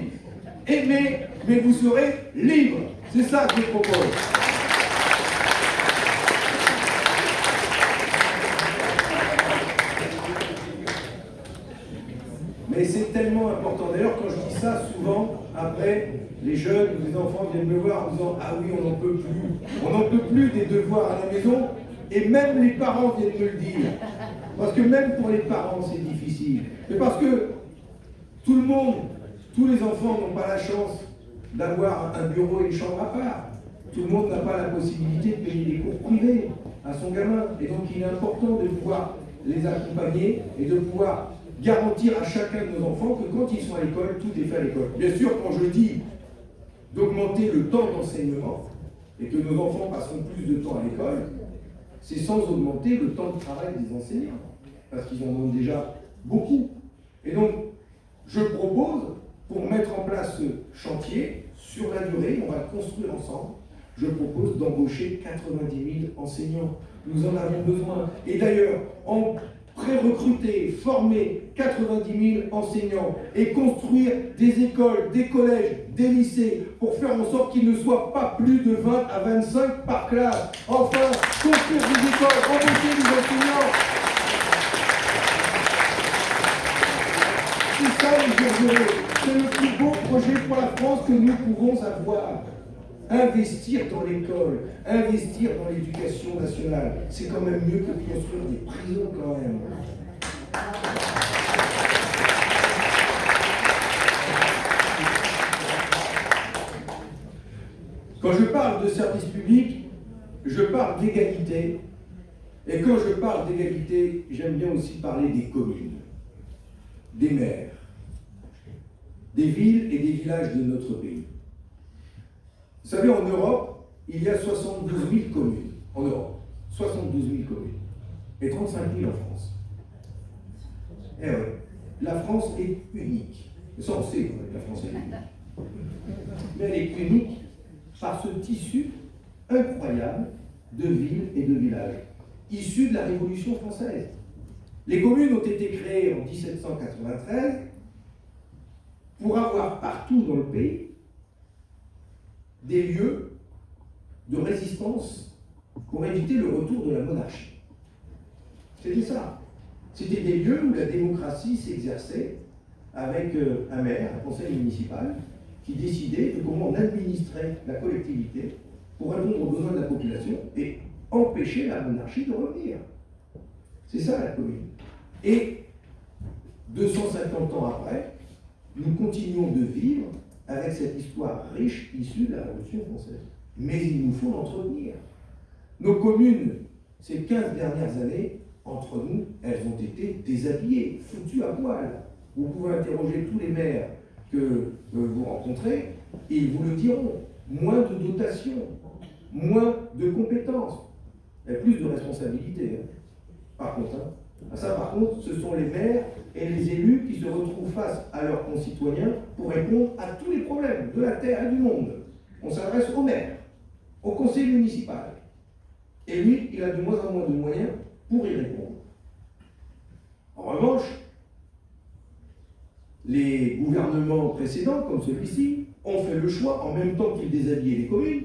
aimer, mais vous serez libre. C'est ça que je propose. Mais c'est important. D'ailleurs, quand je dis ça, souvent, après, les jeunes, les enfants viennent me voir en disant Ah oui, on n'en peut plus. On n'en peut plus des devoirs à la maison. Et même les parents viennent me le dire. Parce que même pour les parents, c'est difficile. Mais parce que tout le monde, tous les enfants n'ont pas la chance d'avoir un bureau et une chambre à part. Tout le monde n'a pas la possibilité de payer des cours privés à son gamin. Et donc il est important de pouvoir les accompagner et de pouvoir garantir à chacun de nos enfants que quand ils sont à l'école, tout est fait à l'école. Bien sûr, quand je dis d'augmenter le temps d'enseignement et que nos enfants passeront plus de temps à l'école, c'est sans augmenter le temps de travail des enseignants, parce qu'ils en ont déjà beaucoup. Et donc, je propose, pour mettre en place ce chantier, sur la durée, on va le construire ensemble, je propose d'embaucher 90 000 enseignants. Nous en avons besoin. Et d'ailleurs, en pré-recruter, former 90 000 enseignants et construire des écoles, des collèges, des lycées pour faire en sorte qu'il ne soit pas plus de 20 à 25 par classe. Enfin, construire des écoles, embaucher des enseignants. C'est ça, c'est le plus beau projet pour la France que nous pouvons avoir. Investir dans l'école, investir dans l'éducation nationale, c'est quand même mieux que construire des prisons quand même. Quand je parle de service public, je parle d'égalité. Et quand je parle d'égalité, j'aime bien aussi parler des communes, des maires, des villes et des villages de notre pays. Vous savez, en Europe, il y a 72 000 communes. En Europe, 72 000 communes. Et 35 000 en France. Eh oui, la France est unique. Ça, on sait la France est unique. Mais elle est unique par ce tissu incroyable de villes et de villages, issus de la Révolution française. Les communes ont été créées en 1793 pour avoir partout dans le pays des lieux de résistance pour éviter le retour de la monarchie. C'était ça. C'était des lieux où la démocratie s'exerçait avec euh, un maire, un conseil municipal, qui décidait de comment on administrait la collectivité pour répondre aux besoins de la population et empêcher la monarchie de revenir. C'est ça la commune. Et 250 ans après, nous continuons de vivre avec cette histoire riche issue de la Révolution française. Mais il nous faut l'entretenir. Nos communes, ces 15 dernières années, entre nous, elles ont été déshabillées, foutues à poil. Vous pouvez interroger tous les maires que vous rencontrez, ils vous le diront. Moins de dotation, moins de compétences, et plus de responsabilités. Hein. Par contre, hein, ça, par contre, ce sont les maires et les élus qui se retrouvent face à leurs concitoyens pour répondre à tous les problèmes de la terre et du monde. On s'adresse au maire, au conseil municipal. Et lui, il a de moins en moins de moyens pour y répondre. En revanche, les gouvernements précédents, comme celui-ci, ont fait le choix, en même temps qu'ils déshabillaient les communes,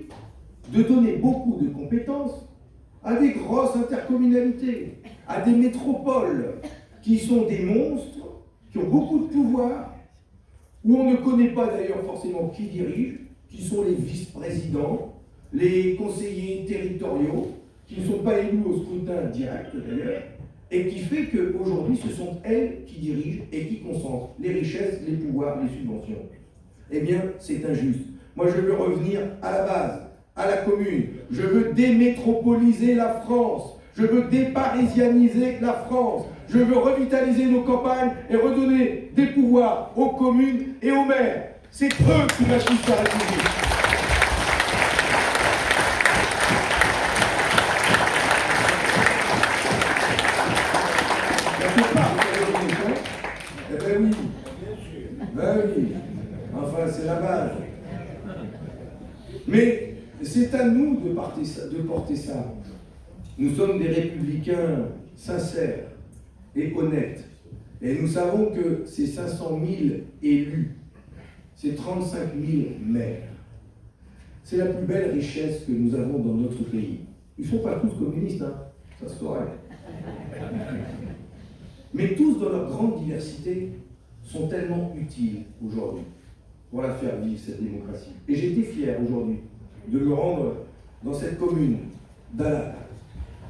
de donner beaucoup de compétences à des grosses intercommunalités, à des métropoles qui sont des monstres, qui ont beaucoup de pouvoir, où on ne connaît pas d'ailleurs forcément qui dirige, qui sont les vice-présidents, les conseillers territoriaux, qui ne sont pas élus au scrutin direct d'ailleurs, et qui fait qu'aujourd'hui, ce sont elles qui dirigent et qui concentrent les richesses, les pouvoirs, les subventions. Eh bien, c'est injuste. Moi, je veux revenir à la base, à la commune. Je veux démétropoliser la France. Je veux déparisianiser la France. Je veux revitaliser nos campagnes et redonner des pouvoirs aux communes et aux maires. C'est eux qui bâtissent la République. Eh ben oui. Ben oui. Enfin, c'est la base. Mais c'est à nous de porter, ça. Nous sommes des républicains sincères et honnêtes. Et nous savons que ces 500 000 élus, ces 35 000 maires, c'est la plus belle richesse que nous avons dans notre pays. Ils ne sont pas tous communistes, hein, ça se saurait. Mais tous, dans leur grande diversité, sont tellement utiles aujourd'hui pour la faire vivre, cette démocratie. Et été fier aujourd'hui de me rendre dans cette commune d'Alad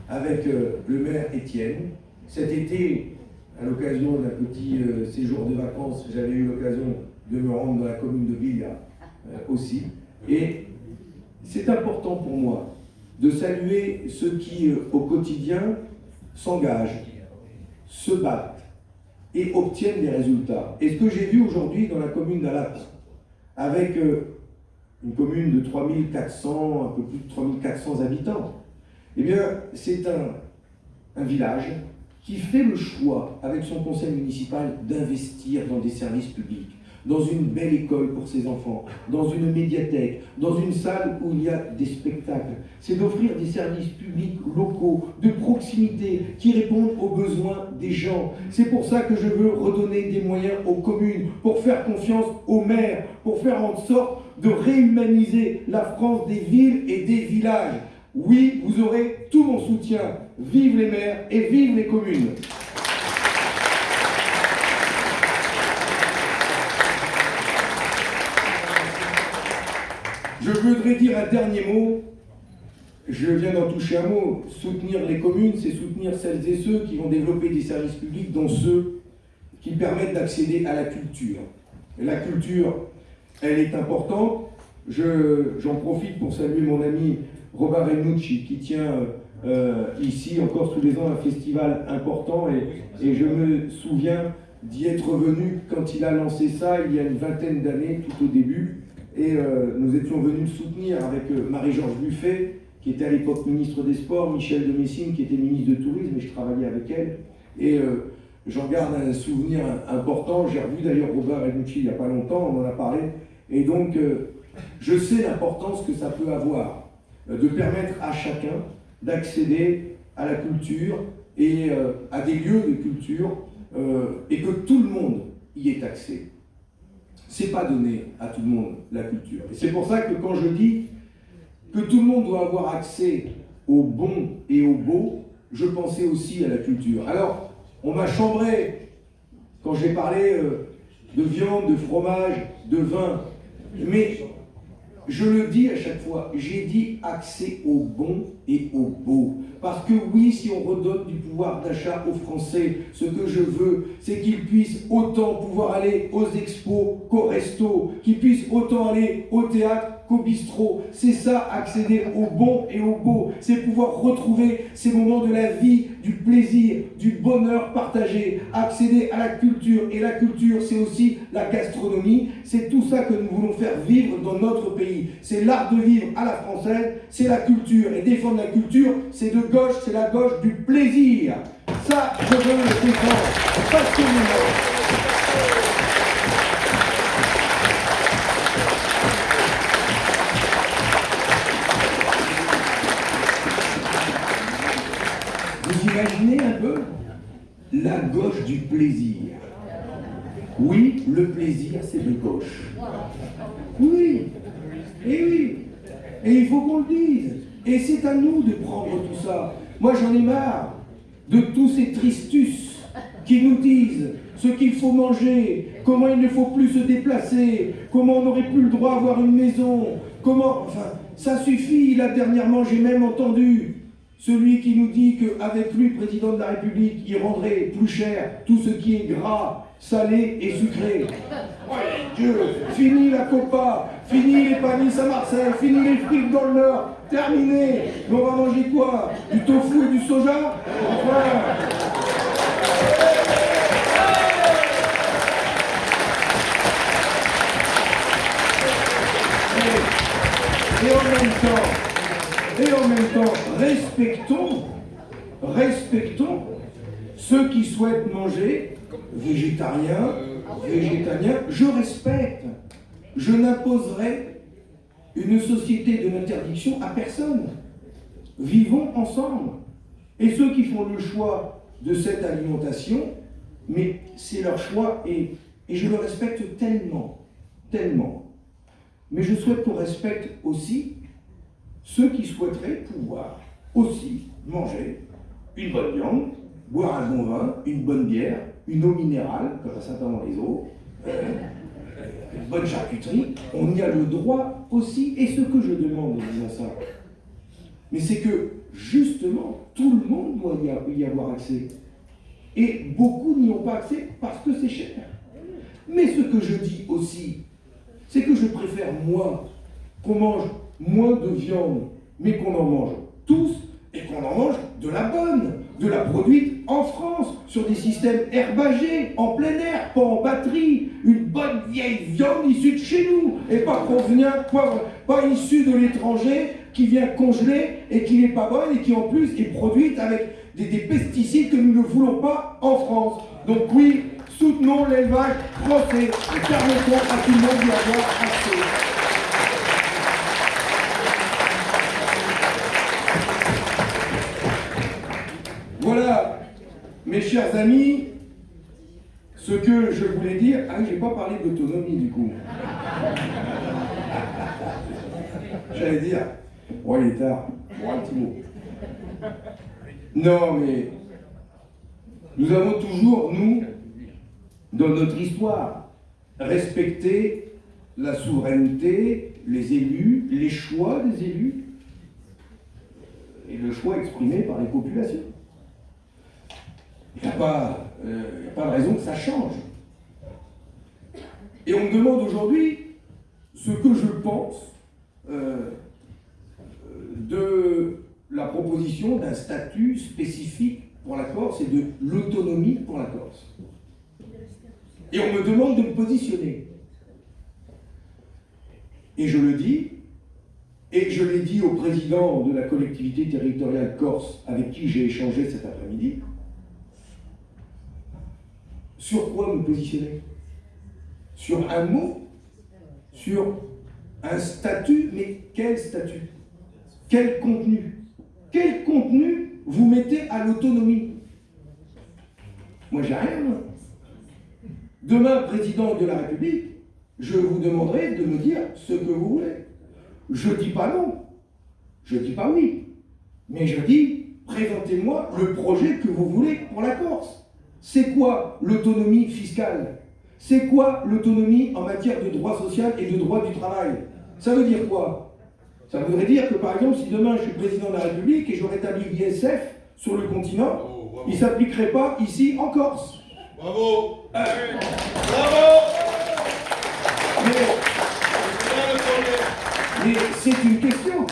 avec euh, le maire Étienne. Cet été, à l'occasion d'un petit euh, séjour de vacances, j'avais eu l'occasion de me rendre dans la commune de Villa euh, aussi. Et c'est important pour moi de saluer ceux qui, au quotidien, s'engagent, se battent et obtiennent des résultats. Et ce que j'ai vu aujourd'hui dans la commune d'Alat, avec une commune de 3400, un peu plus de 3400 habitants, eh c'est un village qui fait le choix, avec son conseil municipal, d'investir dans des services publics, dans une belle école pour ses enfants, dans une médiathèque, dans une salle où il y a des spectacles. C'est d'offrir des services publics locaux, de proximité, qui répondent aux besoins des gens. C'est pour ça que je veux redonner des moyens aux communes, pour faire confiance aux maires, pour faire en sorte de réhumaniser la France des villes et des villages. Oui, vous aurez tout mon soutien. Vive les maires et vive les communes. Je voudrais dire un dernier mot. Je viens d'en toucher un mot. Soutenir les communes, c'est soutenir celles et ceux qui vont développer des services publics, dont ceux qui permettent d'accéder à la culture. La culture, elle est importante. J'en profite pour saluer mon ami Robert Renucci, qui tient euh, ici encore tous les ans un festival important, et je me souviens d'y être venu quand il a lancé ça il y a une vingtaine d'années, tout au début, et euh, nous étions venus le soutenir avec euh, Marie-Georges Buffet, qui était à l'époque ministre des Sports, Michel de Messine, qui était ministre de Tourisme, et je travaillais avec elle, et j'en garde un souvenir important, j'ai revu d'ailleurs Robert Renucci il n'y a pas longtemps, on en a parlé, et donc je sais l'importance que ça peut avoir euh, de permettre à chacun d'accéder à la culture et euh, à des lieux de culture euh, et que tout le monde y ait accès. C'est pas donné à tout le monde la culture. Et c'est pour ça que quand je dis que tout le monde doit avoir accès au bon et au beau, je pensais aussi à la culture. Alors, on m'a chambré quand j'ai parlé de viande, de fromage, de vin. Mais je le dis à chaque fois, j'ai dit accès au bon et au beau. Parce que oui, si on redonne du pouvoir d'achat aux Français, ce que je veux, c'est qu'ils puissent autant pouvoir aller aux expos qu'aux restos, qu'ils puissent autant aller au théâtre qu'au bistrot. C'est ça, accéder au bon et au beau. C'est pouvoir retrouver ces moments de la vie, du plaisir, du bonheur partagé. Accéder à la culture. Et la culture, c'est aussi la gastronomie. C'est tout ça que nous voulons faire vivre dans notre pays. C'est l'art de vivre à la française, c'est la culture. Et défendre la culture, c'est de gauche, c'est la gauche du plaisir. Ça, je veux le défendre passionnément. La gauche du plaisir. Oui, le plaisir, c'est de gauche. Oui, et oui, et il faut qu'on le dise. Et c'est à nous de prendre tout ça. Moi, j'en ai marre de tous ces tristus qui nous disent ce qu'il faut manger, comment il ne faut plus se déplacer, comment on n'aurait plus le droit d'avoir une maison, comment... Enfin, ça suffit. Là, dernièrement, j'ai même entendu celui qui nous dit qu'avec lui, président de la République, il rendrait plus cher tout ce qui est gras, salé et sucré. Dieu, fini la copa, fini les panis à Marseille, fini les frites dans le Nord, terminé. Mais on va manger quoi? Du tofu et du soja? Et en même temps, et en même temps, respectons, respectons ceux qui souhaitent manger végétarien, végétalien. Je respecte. Je n'imposerai une société de l'interdiction à personne. Vivons ensemble. Et ceux qui font le choix de cette alimentation, mais c'est leur choix et, et je le respecte tellement, tellement. Mais je souhaite qu'on respecte aussi ceux qui souhaiteraient pouvoir aussi manger une bonne viande, boire un bon vin, une bonne bière, une eau minérale, comme à Saint-Amand les eaux, euh, une bonne charcuterie, on y a le droit aussi. Et ce que je demande en disant ça, mais c'est que justement, tout le monde doit y avoir accès. Et beaucoup n'y ont pas accès parce que c'est cher. Mais ce que je dis aussi, c'est que je préfère, moi, qu'on mange moins de viande, mais qu'on en mange tous, et qu'on en mange de la bonne, de la produite en France, sur des systèmes herbagés, en plein air, pas en batterie, une bonne vieille viande issue de chez nous, et pas pas, pas issue de l'étranger, qui vient congeler et qui n'est pas bonne et qui en plus est produite avec des, des pesticides que nous ne voulons pas en France. Donc oui, soutenons l'élevage français et permettons à tout le monde d'y avoir accès. Voilà, mes chers amis, ce que je voulais dire. Ah, j'ai pas parlé d'autonomie du coup. J'allais dire, oh il est tard, un petit mot. Non, mais nous avons toujours, nous, dans notre histoire, respecté la souveraineté, les élus, les choix des élus, et le choix exprimé par les populations. Il n'y a, pas, euh, pas de raison que ça change. Et on me demande aujourd'hui ce que je pense euh, de la proposition d'un statut spécifique pour la Corse et de l'autonomie pour la Corse. Et on me demande de me positionner. Et je le dis, et je l'ai dit au président de la collectivité territoriale corse avec qui j'ai échangé cet après-midi, sur quoi me positionner? Sur un mot? Sur un statut? Mais quel statut? Quel contenu? Quel contenu vous mettez à l'autonomie? Moi, j'ai rien. Demain, président de la République, je vous demanderai de me dire ce que vous voulez. Je ne dis pas non. Je ne dis pas oui. Mais je dis, présentez-moi le projet que vous voulez pour la Corse. C'est quoi l'autonomie fiscale? C'est quoi l'autonomie en matière de droit social et de droit du travail? Ça veut dire quoi? Ça voudrait dire que, par exemple, si demain je suis président de la République et je rétablis l'ISF sur le continent, il ne s'appliquerait pas ici en Corse. Bravo. Euh, Bravo. Mais c'est une question.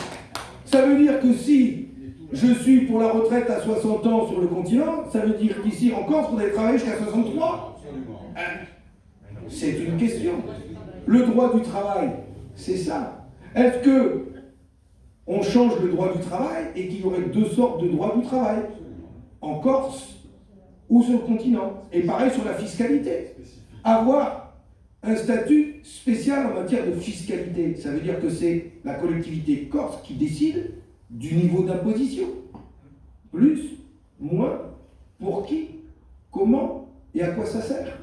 Ça veut dire que si je suis pour la retraite à 60 ans sur le continent, ça veut dire qu'ici en Corse, vous allez travailler jusqu'à 63 hein C'est une question. Le droit du travail, c'est ça. Est-ce que on change le droit du travail et qu'il y aurait deux sortes de droits du travail En Corse ou sur le continent? Et pareil sur la fiscalité. Avoir un statut spécial en matière de fiscalité, ça veut dire que c'est la collectivité corse qui décide du niveau d'imposition. Plus, moins, pour qui, comment et à quoi ça sert.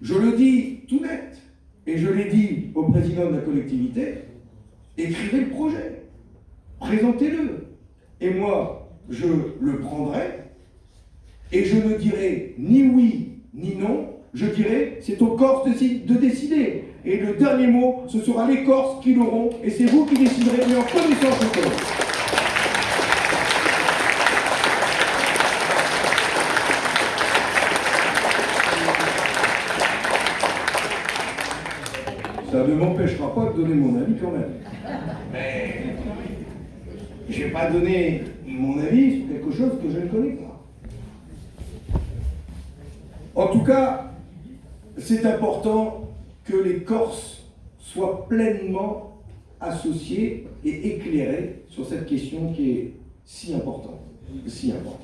Je le dis tout net, et je l'ai dit au président de la collectivité, écrivez le projet, présentez-le. Et moi, je le prendrai, et je ne dirai ni oui ni non, je dirai c'est aux Corses de décider. Et le dernier mot, ce sera les Corses qui l'auront, et c'est vous qui déciderez, mais en connaissance de cause. Ça ne m'empêchera pas de donner mon avis quand même. Mais je ne vais pas donner mon avis sur quelque chose que je ne connais pas. En tout cas, c'est important que les Corses soient pleinement associés et éclairés sur cette question qui est si importante. Si importante.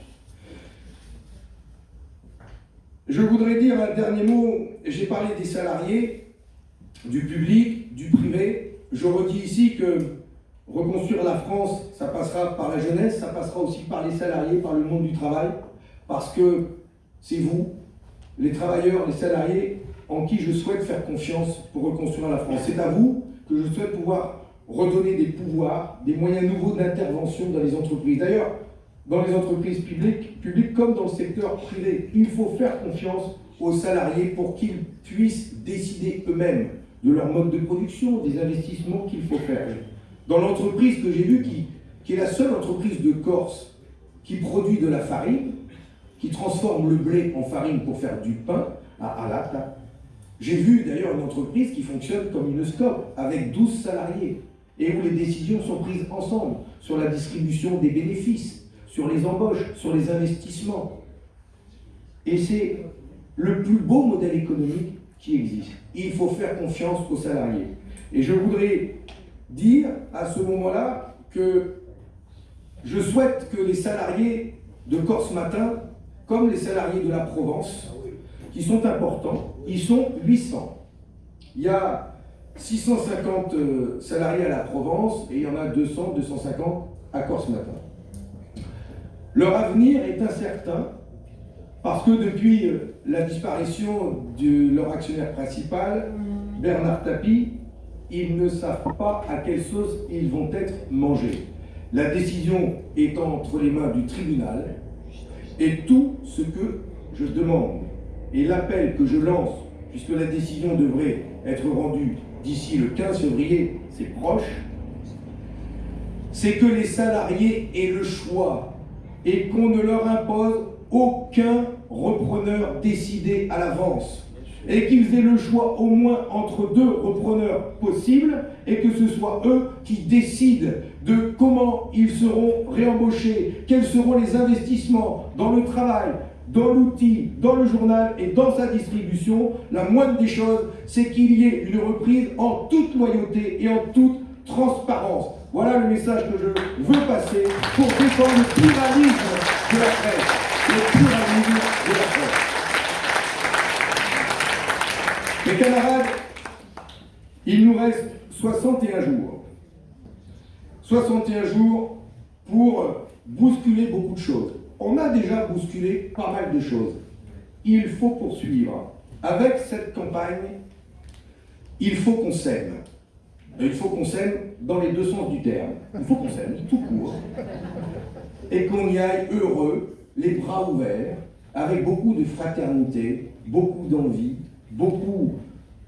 Je voudrais dire un dernier mot. J'ai parlé des salariés. du public, du privé. Je redis ici que reconstruire la France, ça passera par la jeunesse, ça passera aussi par les salariés, par le monde du travail, parce que c'est vous, les travailleurs, les salariés, en qui je souhaite faire confiance pour reconstruire la France. C'est à vous que je souhaite pouvoir redonner des pouvoirs, des moyens nouveaux d'intervention dans les entreprises. D'ailleurs, dans les entreprises publiques, publiques comme dans le secteur privé, il faut faire confiance aux salariés pour qu'ils puissent décider eux-mêmes de leur mode de production, des investissements qu'il faut faire. Dans l'entreprise que j'ai vue, qui, qui est la seule entreprise de Corse qui produit de la farine, qui transforme le blé en farine pour faire du pain à Alata, j'ai vu d'ailleurs une entreprise qui fonctionne comme une SCOP, avec 12 salariés, et où les décisions sont prises ensemble sur la distribution des bénéfices, sur les embauches, sur les investissements. Et c'est le plus beau modèle économique qui existe. Il faut faire confiance aux salariés. Et je voudrais dire à ce moment-là que je souhaite que les salariés de Corse Matin, comme les salariés de la Provence, qui sont importants, ils sont 800. Il y a 650 euh, salariés à la Provence et il y en a 200, 250 à Corse Matin. Leur avenir est incertain parce que depuis euh, la disparition de leur actionnaire principal, Bernard Tapie, ils ne savent pas à quelle sauce ils vont être mangés. La décision est entre les mains du tribunal et tout ce que je demande et l'appel que je lance, puisque la décision devrait être rendue d'ici le 15 février, c'est proche, c'est que les salariés aient le choix et qu'on ne leur impose aucun repreneur décidé à l'avance. Et qu'ils aient le choix au moins entre deux repreneurs possibles et que ce soit eux qui décident de comment ils seront réembauchés, quels seront les investissements dans le travail, dans l'outil, dans le journal et dans sa distribution. La moindre des choses, c'est qu'il y ait une reprise en toute loyauté et en toute transparence. Voilà le message que je veux passer pour défendre le pluralisme de la presse. Le pluralisme de la presse. Mes camarades, il nous reste 61 jours. 61 jours pour bousculer beaucoup de choses. On a déjà bousculé pas mal de choses. Il faut poursuivre. Avec cette campagne, il faut qu'on s'aime. Il faut qu'on s'aime dans les deux sens du terme. Il faut qu'on s'aime, tout court. Et qu'on y aille heureux, les bras ouverts, avec beaucoup de fraternité, beaucoup d'envie, beaucoup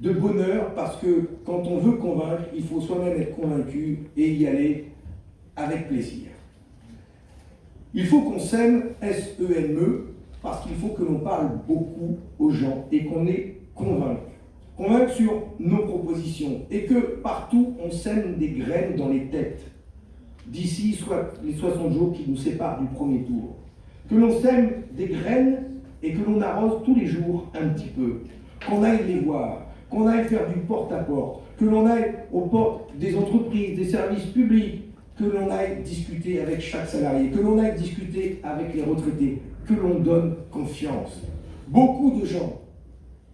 de bonheur, parce que quand on veut convaincre, il faut soi-même être convaincu et y aller avec plaisir. Il faut qu'on s'aime, S-E-M-E, e, parce qu'il faut que l'on parle beaucoup aux gens et qu'on est convaincu. Convaincu sur nos propositions et que partout on sème des graines dans les têtes d'ici les 60 jours qui nous séparent du premier tour. Que l'on sème des graines et que l'on arrose tous les jours un petit peu. Qu'on aille les voir, qu'on aille faire du porte-à-porte, que l'on aille aux portes des entreprises, des services publics, que l'on aille discuter avec chaque salarié, que l'on aille discuter avec les retraités, que l'on donne confiance. Beaucoup de gens,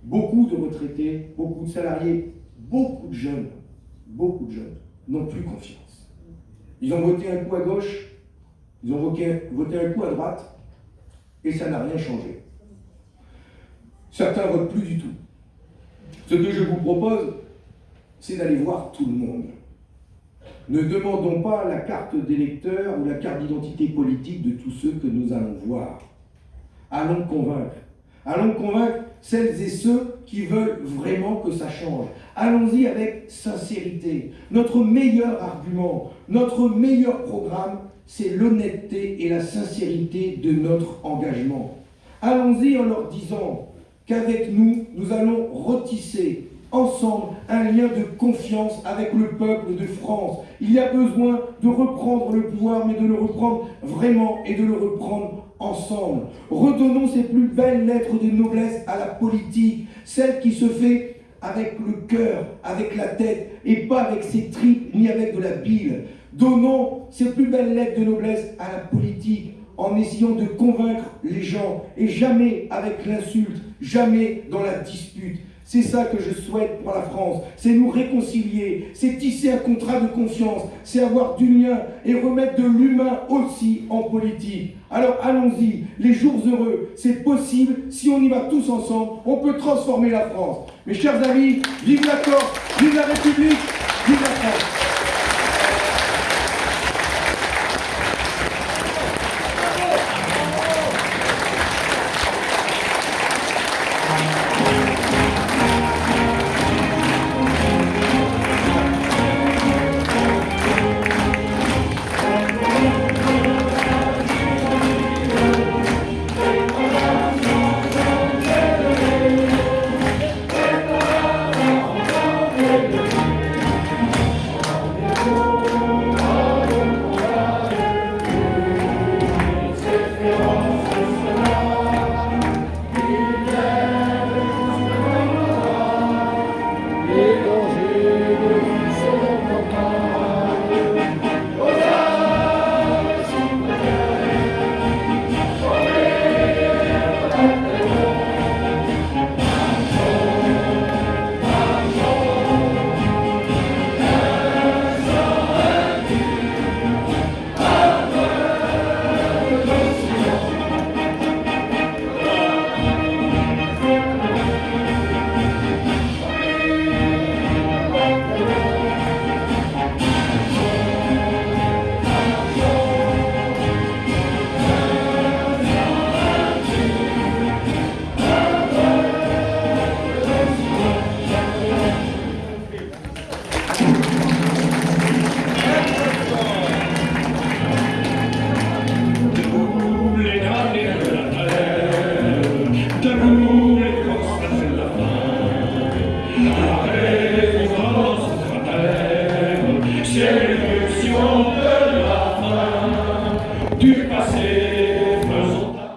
beaucoup de retraités, beaucoup de salariés, beaucoup de jeunes, beaucoup de jeunes n'ont plus confiance. Ils ont voté un coup à gauche, ils ont voté, un coup à droite, et ça n'a rien changé. Certains votent plus du tout. Ce que je vous propose, c'est d'aller voir tout le monde. Ne demandons pas la carte d'électeur ou la carte d'identité politique de tous ceux que nous allons voir. Allons convaincre. Allons convaincre celles et ceux qui veulent vraiment que ça change. Allons-y avec sincérité. Notre meilleur argument, notre meilleur programme, c'est l'honnêteté et la sincérité de notre engagement. Allons-y en leur disant qu'avec nous, nous allons retisser ensemble un lien de confiance avec le peuple de France. Il y a besoin de reprendre le pouvoir, mais de le reprendre vraiment et de le reprendre ensemble. Redonnons ces plus belles lettres de noblesse à la politique, celle qui se fait avec le cœur, avec la tête, et pas avec ses tripes ni avec de la bile. Donnons ces plus belles lettres de noblesse à la politique en essayant de convaincre les gens, et jamais avec l'insulte, jamais dans la dispute. C'est ça que je souhaite pour la France. C'est nous réconcilier, c'est tisser un contrat de confiance, c'est avoir du lien et remettre de l'humain aussi en politique. Alors allons-y, les jours heureux, c'est possible. Si on y va tous ensemble, on peut transformer la France. Mes chers amis, vive la Corse, vive la République, vive la France.